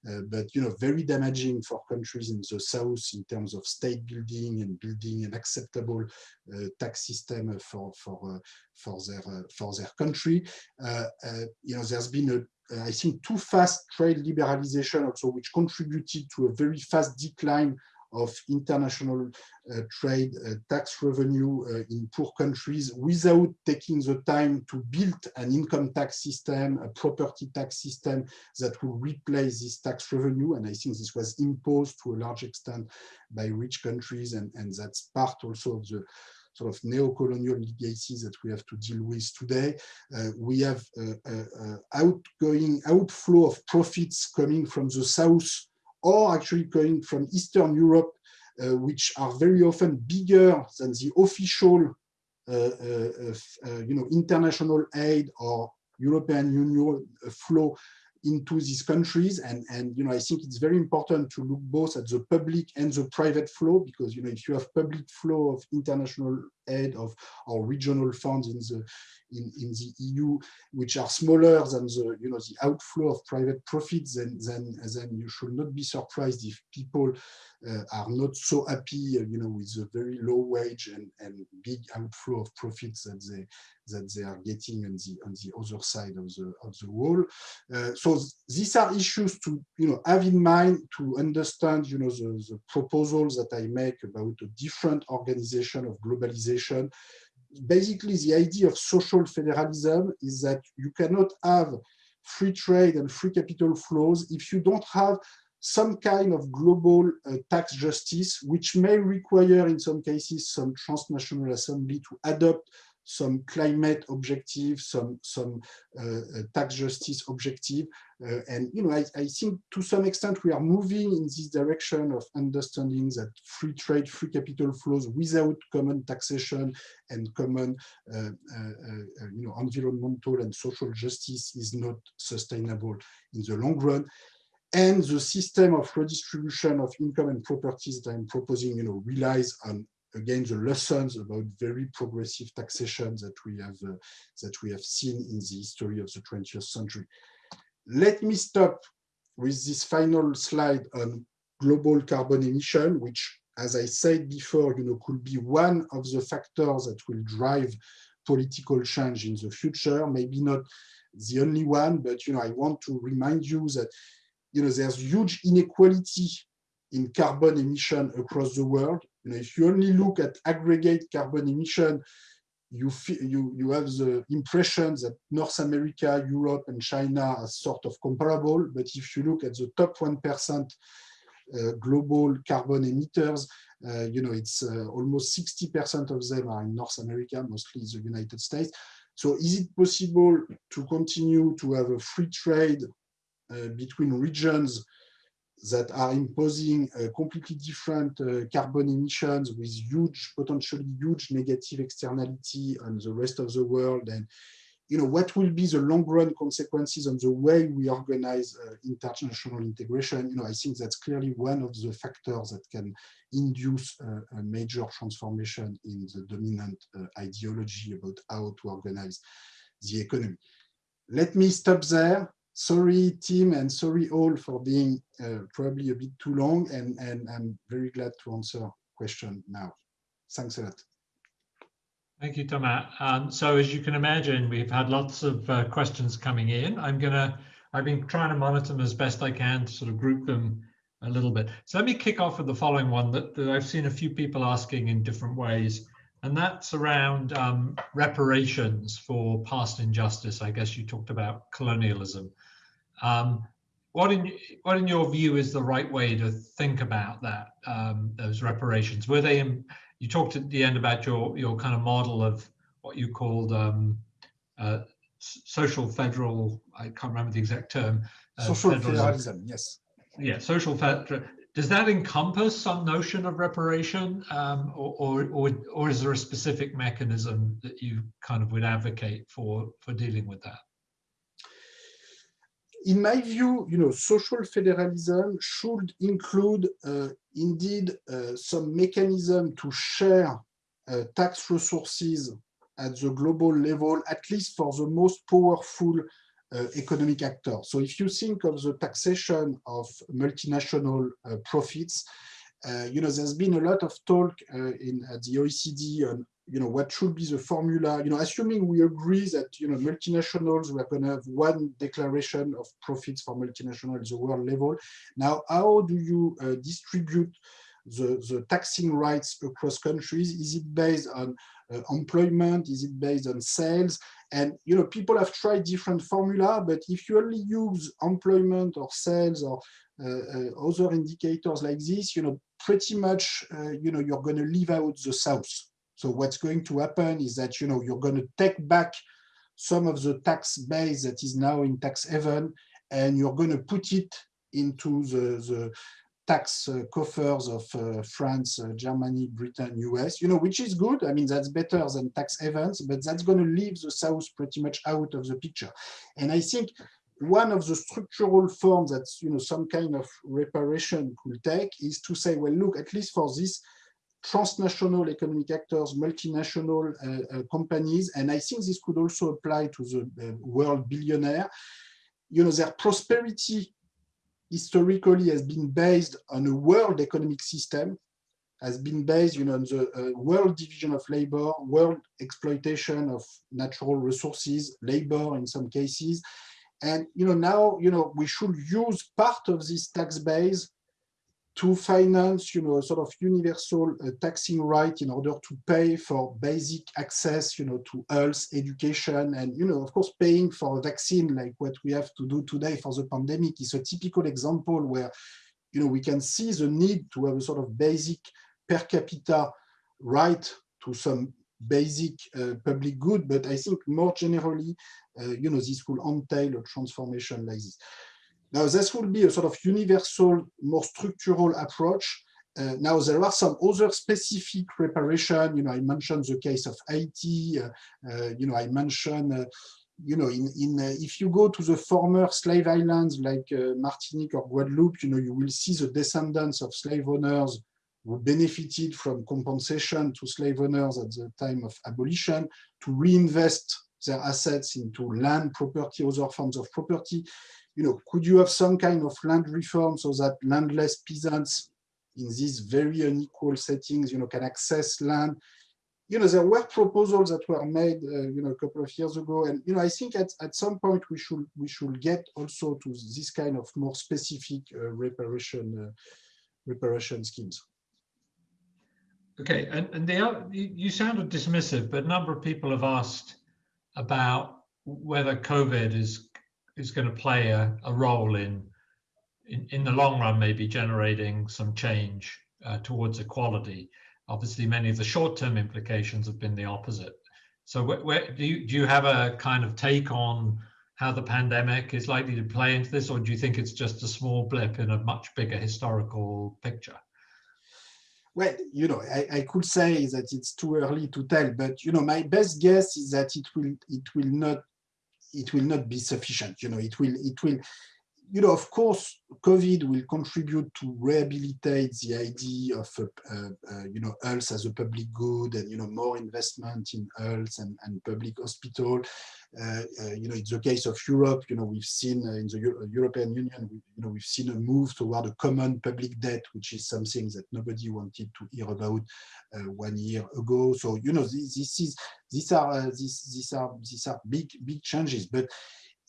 uh, but, you know, very damaging for countries in the South in terms of state building and building an acceptable uh, tax system for, for, for, their, for their country. you know, there's been a I think too fast trade liberalization also, which contributed to a very fast decline of international uh, trade uh, tax revenue uh, in poor countries without taking the time to build an income tax system, a property tax system that will replace this tax revenue. And I think this was imposed to a large extent by rich countries. And, and that's part also of the sort of neo-colonial legacies that we have to deal with today. Uh, we have uh, uh, outgoing outflow of profits coming from the south or actually coming from Eastern Europe, uh, which are very often bigger than the official uh, uh, uh, you know, international aid or European Union flow into these countries. And and you know i think it's very important to look both at the public and the private flow because you know if you have public flow of international aid of or regional funds in the in, in the eu which are smaller than the you know the outflow of private profits then then then you should not be surprised if people are not so happy uh, you know with the very low wage and and big outflow of profits that they that they are getting on the on the other side of the of the wall. Uh, so these are issues to you know have in mind to understand you know the, the proposals that I make about a different organization of globalization. Basically, the idea of social federalism is that you cannot have free trade and free capital flows if you don't have some kind of global uh, tax justice, which may require in some cases some transnational assembly to adopt some climate objective, some some uh, uh, tax justice objective, uh, and you know I, I think to some extent we are moving in this direction of understanding that free trade, free capital flows without common taxation and common uh, uh, uh, you know environmental and social justice is not sustainable in the long run and the system of redistribution of income and properties that I'm proposing, you know, relies on again the lessons about very progressive taxation that we have uh, that we have seen in the history of the 20th century. Let me stop with this final slide on global carbon emission, which, as I said before, you know, could be one of the factors that will drive political change in the future. Maybe not the only one, but you know, I want to remind you that you know there's huge inequality in carbon emission across the world. You know, if you only look at aggregate carbon emission, you, you, you have the impression that North America, Europe, and China are sort of comparable. But if you look at the top 1% uh, global carbon emitters, uh, you know, it's uh, almost 60% of them are in North America, mostly the United States. So is it possible to continue to have a free trade between regions that are imposing completely different uh, carbon emissions with huge, potentially huge negative externality on the rest of the world. And, you know, what will be the long run consequences on the way we organize uh, international integration? You know, I think that's clearly one of the factors that can induce uh, a major transformation in the dominant uh, ideology about how to organize the economy. Let me stop there sorry team and sorry all for being uh, probably a bit too long and, and I'm very glad to answer question now. Thanks a lot. Thank you, Thomas. Um, so as you can imagine, we've had lots of uh, questions coming in. I'm gonna, I've been trying to monitor them as best I can to sort of group them a little bit. So let me kick off with the following one that, that I've seen a few people asking in different ways, and that's around um, reparations for past injustice. I guess you talked about colonialism. Um, what in what in your view is the right way to think about that um, those reparations? Were they in, you talked at the end about your your kind of model of what you called um, uh, social federal. I can't remember the exact term. Uh, social federalism. federalism. Yes. Yeah, social federal. Does that encompass some notion of reparation, um, or, or, or or is there a specific mechanism that you kind of would advocate for for dealing with that? in my view, you know, social federalism should include uh, indeed uh, some mechanism to share uh, tax resources at the global level, at least for the most powerful economic actor. So if you think of the taxation of multinational uh, profits, uh, you know, there's been a lot of talk in at the OECD on you know, what should be the formula, you know, assuming we agree that, you know, multinationals, we're going to have one declaration of profits for multinationals at the world level. Now, how do you uh, distribute the, the taxing rights across countries? Is it based on uh, employment? Is it based on sales? And, you know, people have tried different formula, but if you only use employment or sales or uh, uh other indicators like this, you know, pretty much, uh, you know, you're going to leave out the South. So what's going to happen is that, you know, you're going to take back some of the tax base that is now in tax haven, and you're going to put it into the, the tax uh, coffers of uh, France, uh, Germany, Britain, US, you know, which is good. I mean, that's better than tax havens, but that's going to leave the South pretty much out of the picture. And I think one of the structural forms that, you know, some kind of reparation could take is to say, well, look, at least for this transnational economic actors, multinational uh, uh, companies, and I think this could also apply to the uh, world billionaire. You know, their prosperity historically has been based on a world economic system, has been based, you know, on the uh, world division of labor, world exploitation of natural resources, labor in some cases. And, you know, now, you know, we should use part of this tax base to finance, you know, a sort of universal uh, taxing right in order to pay for basic access, you know, to health, education, and, you know, of course, paying for a vaccine like what we have to do today for the pandemic is a typical example where, you know, we can see the need to have a sort of basic per capita right to some basic uh, public good, but I think more generally, uh, you know, this will entail a transformation like this. Now, this will be a sort of universal, more structural approach. Uh, now, there are some other specific reparation. You know, I mentioned the case of Haiti. Uh, uh, you know, I mentioned, uh, you know, in, in uh, if you go to the former slave islands like Martinique or Guadeloupe, you know, you will see the descendants of slave owners who benefited from compensation to slave owners at the time of abolition to reinvest their assets into land, property, other forms of property you know, could you have some kind of land reform so that landless peasants in these very unequal settings, you know, can access land? You know, there were proposals that were made, uh, you know, a couple of years ago, and you know, I think at at some point we should we should get also to this kind of more specific uh, reparation uh, reparation schemes. Okay, and and the you sounded dismissive, but a number of people have asked about whether COVID is is going to play a, a role in, in, in the long run, maybe generating some change uh, towards equality. Obviously, many of the short-term implications have been the opposite. So, where, where, do you do you have a kind of take on how the pandemic is likely to play into this, or do you think it's just a small blip in a much bigger historical picture? Well, you know, I, I, could say that it's too early to tell, but you know, my best guess is that it will it will not it will not be sufficient. You know, it will, it will, you know, of course, COVID will contribute to rehabilitate the idea of, uh, uh, you know, health as a public good and, you know, more investment in health and, and public hospital. Uh, uh you know, it's the case of Europe, you know, we've seen uh, in the Euro European Union, we, you know, we've seen a move toward a common public debt, which is something that nobody wanted to hear about uh, one year ago. So, you know, this, this is, these are, these, these are, these are big, big changes, but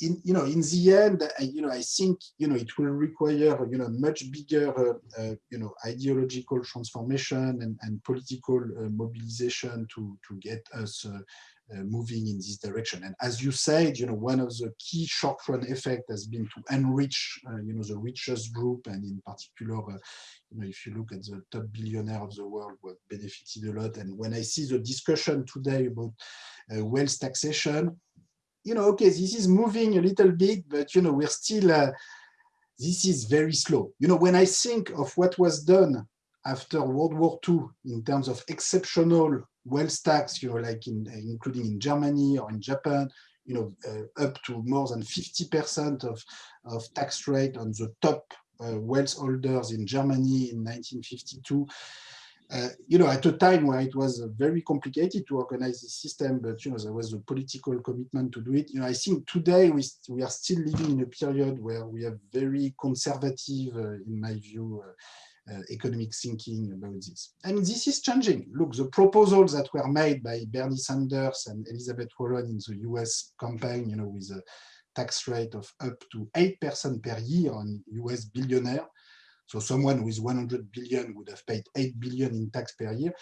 in you know in the end you know i think you know it will require you know much bigger uh, uh, you know ideological transformation and, and political uh, mobilization to to get us uh, uh, moving in this direction. And as you said you know one of the key short run effect has been to enrich uh, you know the richest group and in particular you know if you look at the top billionaire of the world have benefited a lot. And when i see the discussion today about wealth taxation you know, okay, this is moving a little bit, but, you know, we're still, uh, this is very slow. You know, when I think of what was done after World War II in terms of exceptional wealth tax, you know, like in, including in Germany or in Japan, you know, uh, up to more than 50% of, of tax rate on the top uh, wealth holders in Germany in 1952 uh, you know, at a time where it was very complicated to organize the system, but you know, there was a political commitment to do it. You know, I think today we we are still living in a period where we have very conservative, uh, in my view, uh, uh economic thinking about this. Mean, this is changing. Look, the proposals that were made by Bernie Sanders and Elizabeth Warren in the U.S. campaign, you know, with a tax rate of up to 8% per year on U.S. billionaire, so someone with 100 billion would have paid 8 billion in tax per year.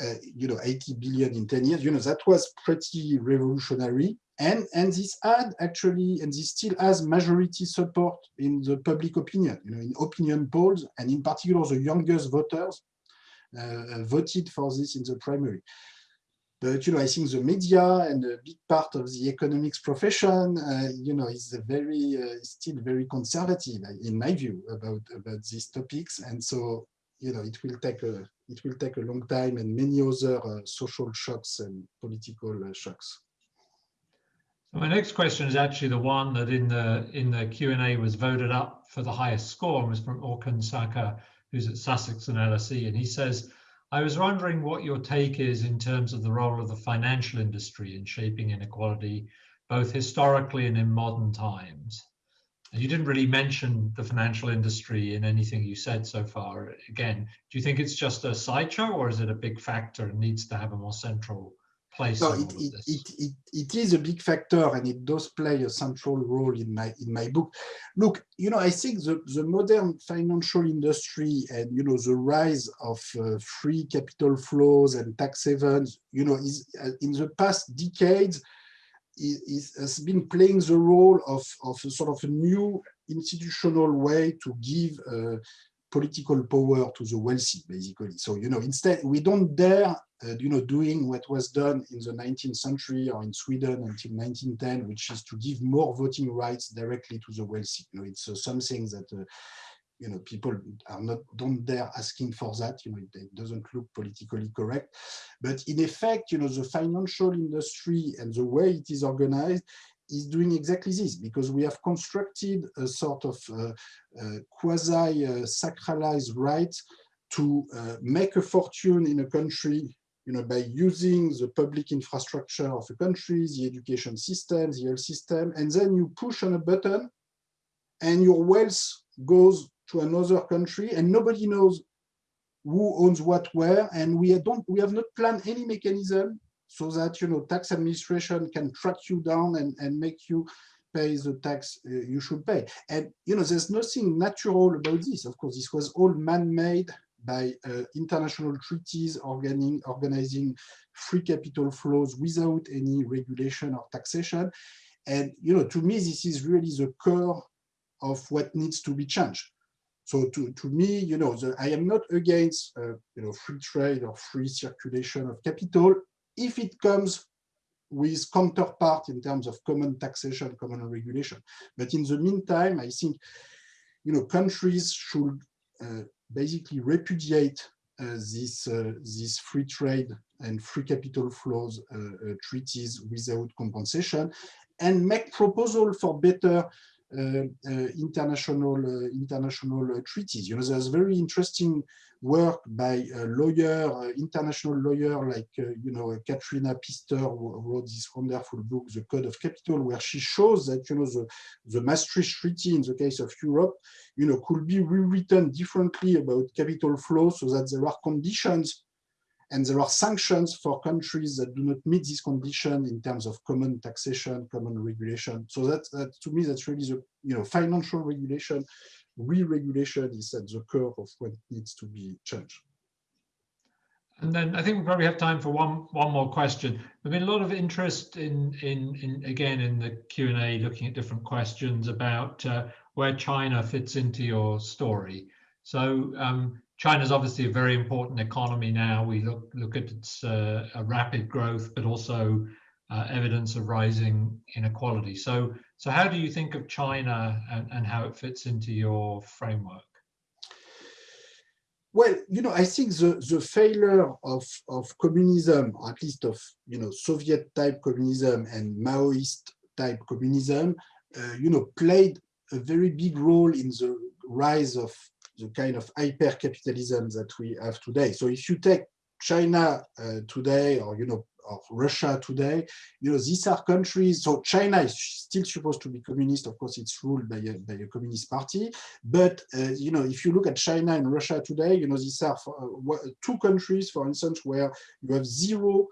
Uh, you know, 80 billion in 10 years, you know, that was pretty revolutionary. And, and this had actually, and this still has majority support in the public opinion, you know, in opinion polls, and in particular, the youngest voters uh, voted for this in the primary. But you know, I think the media and a big part of the economics profession, uh, you know, is very uh, still very conservative, in my view, about about these topics. And so, you know, it will take a it will take a long time and many other uh, social shocks and political uh, shocks. So my next question is actually the one that in the in the Q and A was voted up for the highest score, and was from Orkun Saka, who's at Sussex and LSE, and he says I was wondering what your take is in terms of the role of the financial industry in shaping inequality, both historically and in modern times. You didn't really mention the financial industry in anything you said so far. Again, do you think it's just a sideshow or is it a big factor and needs to have a more central place no, it, it, it, it, it is a big factor and it does play a central role in my in my book. Look, you know, I think the, the modern financial industry and, you know, the rise of uh, free capital flows and tax havens, you know, is uh, in the past decades, is, has been playing the role of, of a sort of a new institutional way to give uh, political power to the wealthy, basically. So, you know, instead, we don't dare, uh, you know, doing what was done in the 19th century or in Sweden until 1910, which is to give more voting rights directly to the wealthy. You know, it's uh, something that, uh, you know, people are not, don't dare asking for that, you know, it, it doesn't look politically correct. But in effect, you know, the financial industry and the way it is organized is doing exactly this because we have constructed a sort of uh, uh, quasi-sacralized right to uh, make a fortune in a country you know, by using the public infrastructure of a country, the education system, the health system, and then you push on a button and your wealth goes to another country and nobody knows who owns what where and we don't we have not planned any mechanism so that you know tax administration can track you down and, and make you pay the tax uh, you should pay. And you know, there's nothing natural about this. Of course, this was all man-made by uh, international treaties organizing, organizing free capital flows without any regulation or taxation. And you know, to me, this is really the core of what needs to be changed. So to, to me, you know, the, I am not against uh, you know free trade or free circulation of capital if it comes with counterpart in terms of common taxation, common regulation. But in the meantime, I think you know countries should uh, basically repudiate uh, this uh, this free trade and free capital flows uh, uh, treaties without compensation and make proposal for better Uh, uh, international uh, international treaties. You know, there's very interesting work by a lawyer, uh, international lawyer like you know Katrina Pistor wrote this wonderful book, The Code of Capital, where she shows that you know the the Maastricht Treaty in the case of Europe, you know, could be rewritten differently about capital flow so that there are conditions and there are sanctions for countries that do not meet this condition in terms of common taxation, common regulation. So that, that to me, that's really the you know financial regulation, re-regulation is at the core of what needs to be changed. And then I think we probably have time for one one more question. There's been a lot of interest in in in again in the Q and A, looking at different questions about uh, where China fits into your story. So um, China is obviously a very important economy now. We look look at its uh, rapid growth, but also uh, evidence of rising inequality. So so how do you think of China and, and how it fits into your framework? Well, you know, I think the, the failure of, of communism, or at least of, you know, Soviet type communism and Maoist type communism, uh, you know, played a very big role in the rise of the kind of hyper capitalism that we have today. So if you take China uh, today, or you know, or Russia today, you know, these are countries. So China is still supposed to be communist. Of course, it's ruled by a, by a communist party. But uh, you know, if you look at China and Russia today, you know, these are uh, two countries, for instance, where you have zero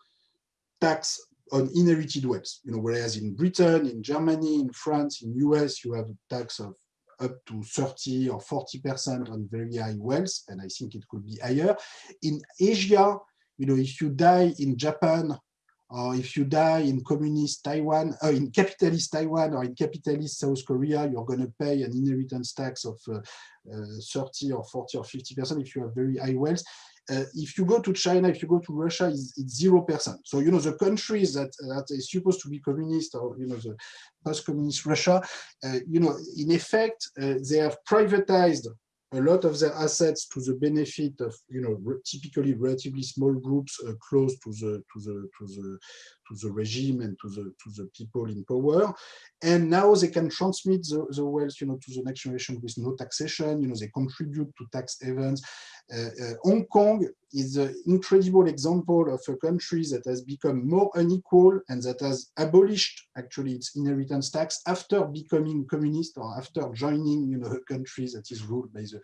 tax on inherited wealth. You know, whereas in Britain, in Germany, in France, in US, you have a tax of up to 30 or 40% on very high wealth, and I think it could be higher. In Asia, you know, if you die in Japan, or if you die in communist Taiwan, uh, in capitalist Taiwan or in capitalist South Korea, you're going to pay an inheritance tax of uh, uh, 30 or 40 or 50% if you have very high wealth. Uh, if you go to China, if you go to Russia, it's, it's zero percent. So you know the countries that that is supposed to be communist, or you know the post-communist Russia, uh, you know in effect uh, they have privatized a lot of their assets to the benefit of you know typically relatively small groups uh, close to the to the to the to the regime and to the to the people in power. And now they can transmit the, the wealth you know to the next generation with no taxation. You know they contribute to tax havens. Uh, uh, Hong Kong is an incredible example of a country that has become more unequal and that has abolished actually its inheritance tax after becoming communist or after joining you know a country that is ruled by the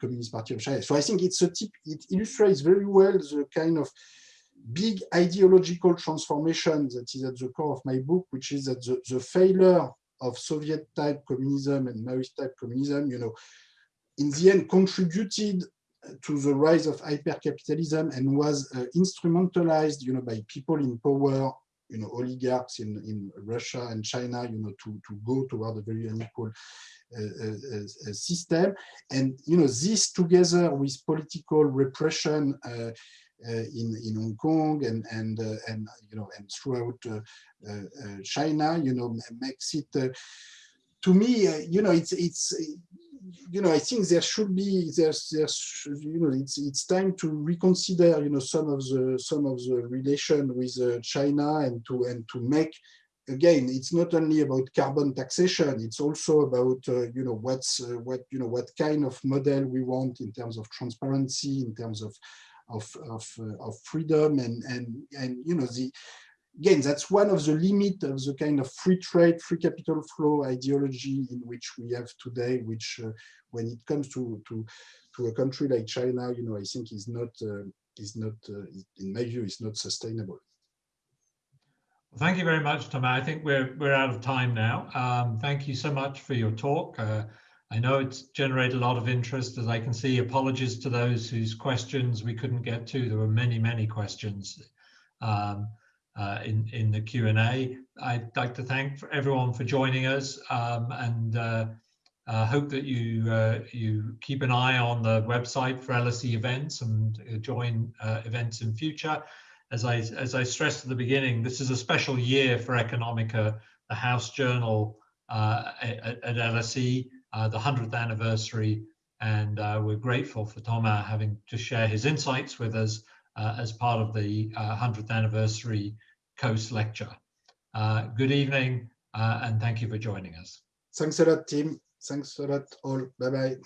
Communist Party of China. So I think it's a tip, it illustrates very well the kind of big ideological transformation that is at the core of my book, which is that the, the failure of Soviet type communism and Maoist type communism, you know, in the end contributed to the rise of hypercapitalism and was uh, instrumentalized, you know, by people in power, you know, oligarchs in, in Russia and China, you know, to, to go toward a very unequal uh, uh, uh system. And, you know, this together with political repression uh, Uh, in, in Hong Kong and, and, uh, and, you know, and throughout uh, China, you know, makes it, to me, you know, it's, it's, you know, I think there should be there's there's you know it's it's time to reconsider you know some of the some of the relation with uh, China and to and to make again it's not only about carbon taxation it's also about uh, you know what's uh, what you know what kind of model we want in terms of transparency in terms of of of, uh, of freedom and and and you know the again, that's one of the limit of the kind of free trade, free capital flow ideology in which we have today, which uh, when it comes to, to, to a country like China, you know, I think is not, uh, is not uh, in my view, is not sustainable. Well, thank you very much, Thomas. I think we're, we're out of time now. Um, thank you so much for your talk. I know it's generated a lot of interest, as I can see. Apologies to those whose questions we couldn't get to. There were many, many questions. Um, uh, in, in the Q&A. I'd like to thank everyone for joining us um, and uh, uh, hope that you uh, you keep an eye on the website for LSE events and uh, join uh, events in future. As I, as I stressed at the beginning, this is a special year for Economica, the House Journal at, at, LSE, the 100th anniversary, and we're grateful for Thomas having to share his insights with us uh, as part of the uh, 100th anniversary Coase lecture. Uh, good evening and thank you for joining us. Thanks a lot, Tim. Thanks a lot all. Bye-bye.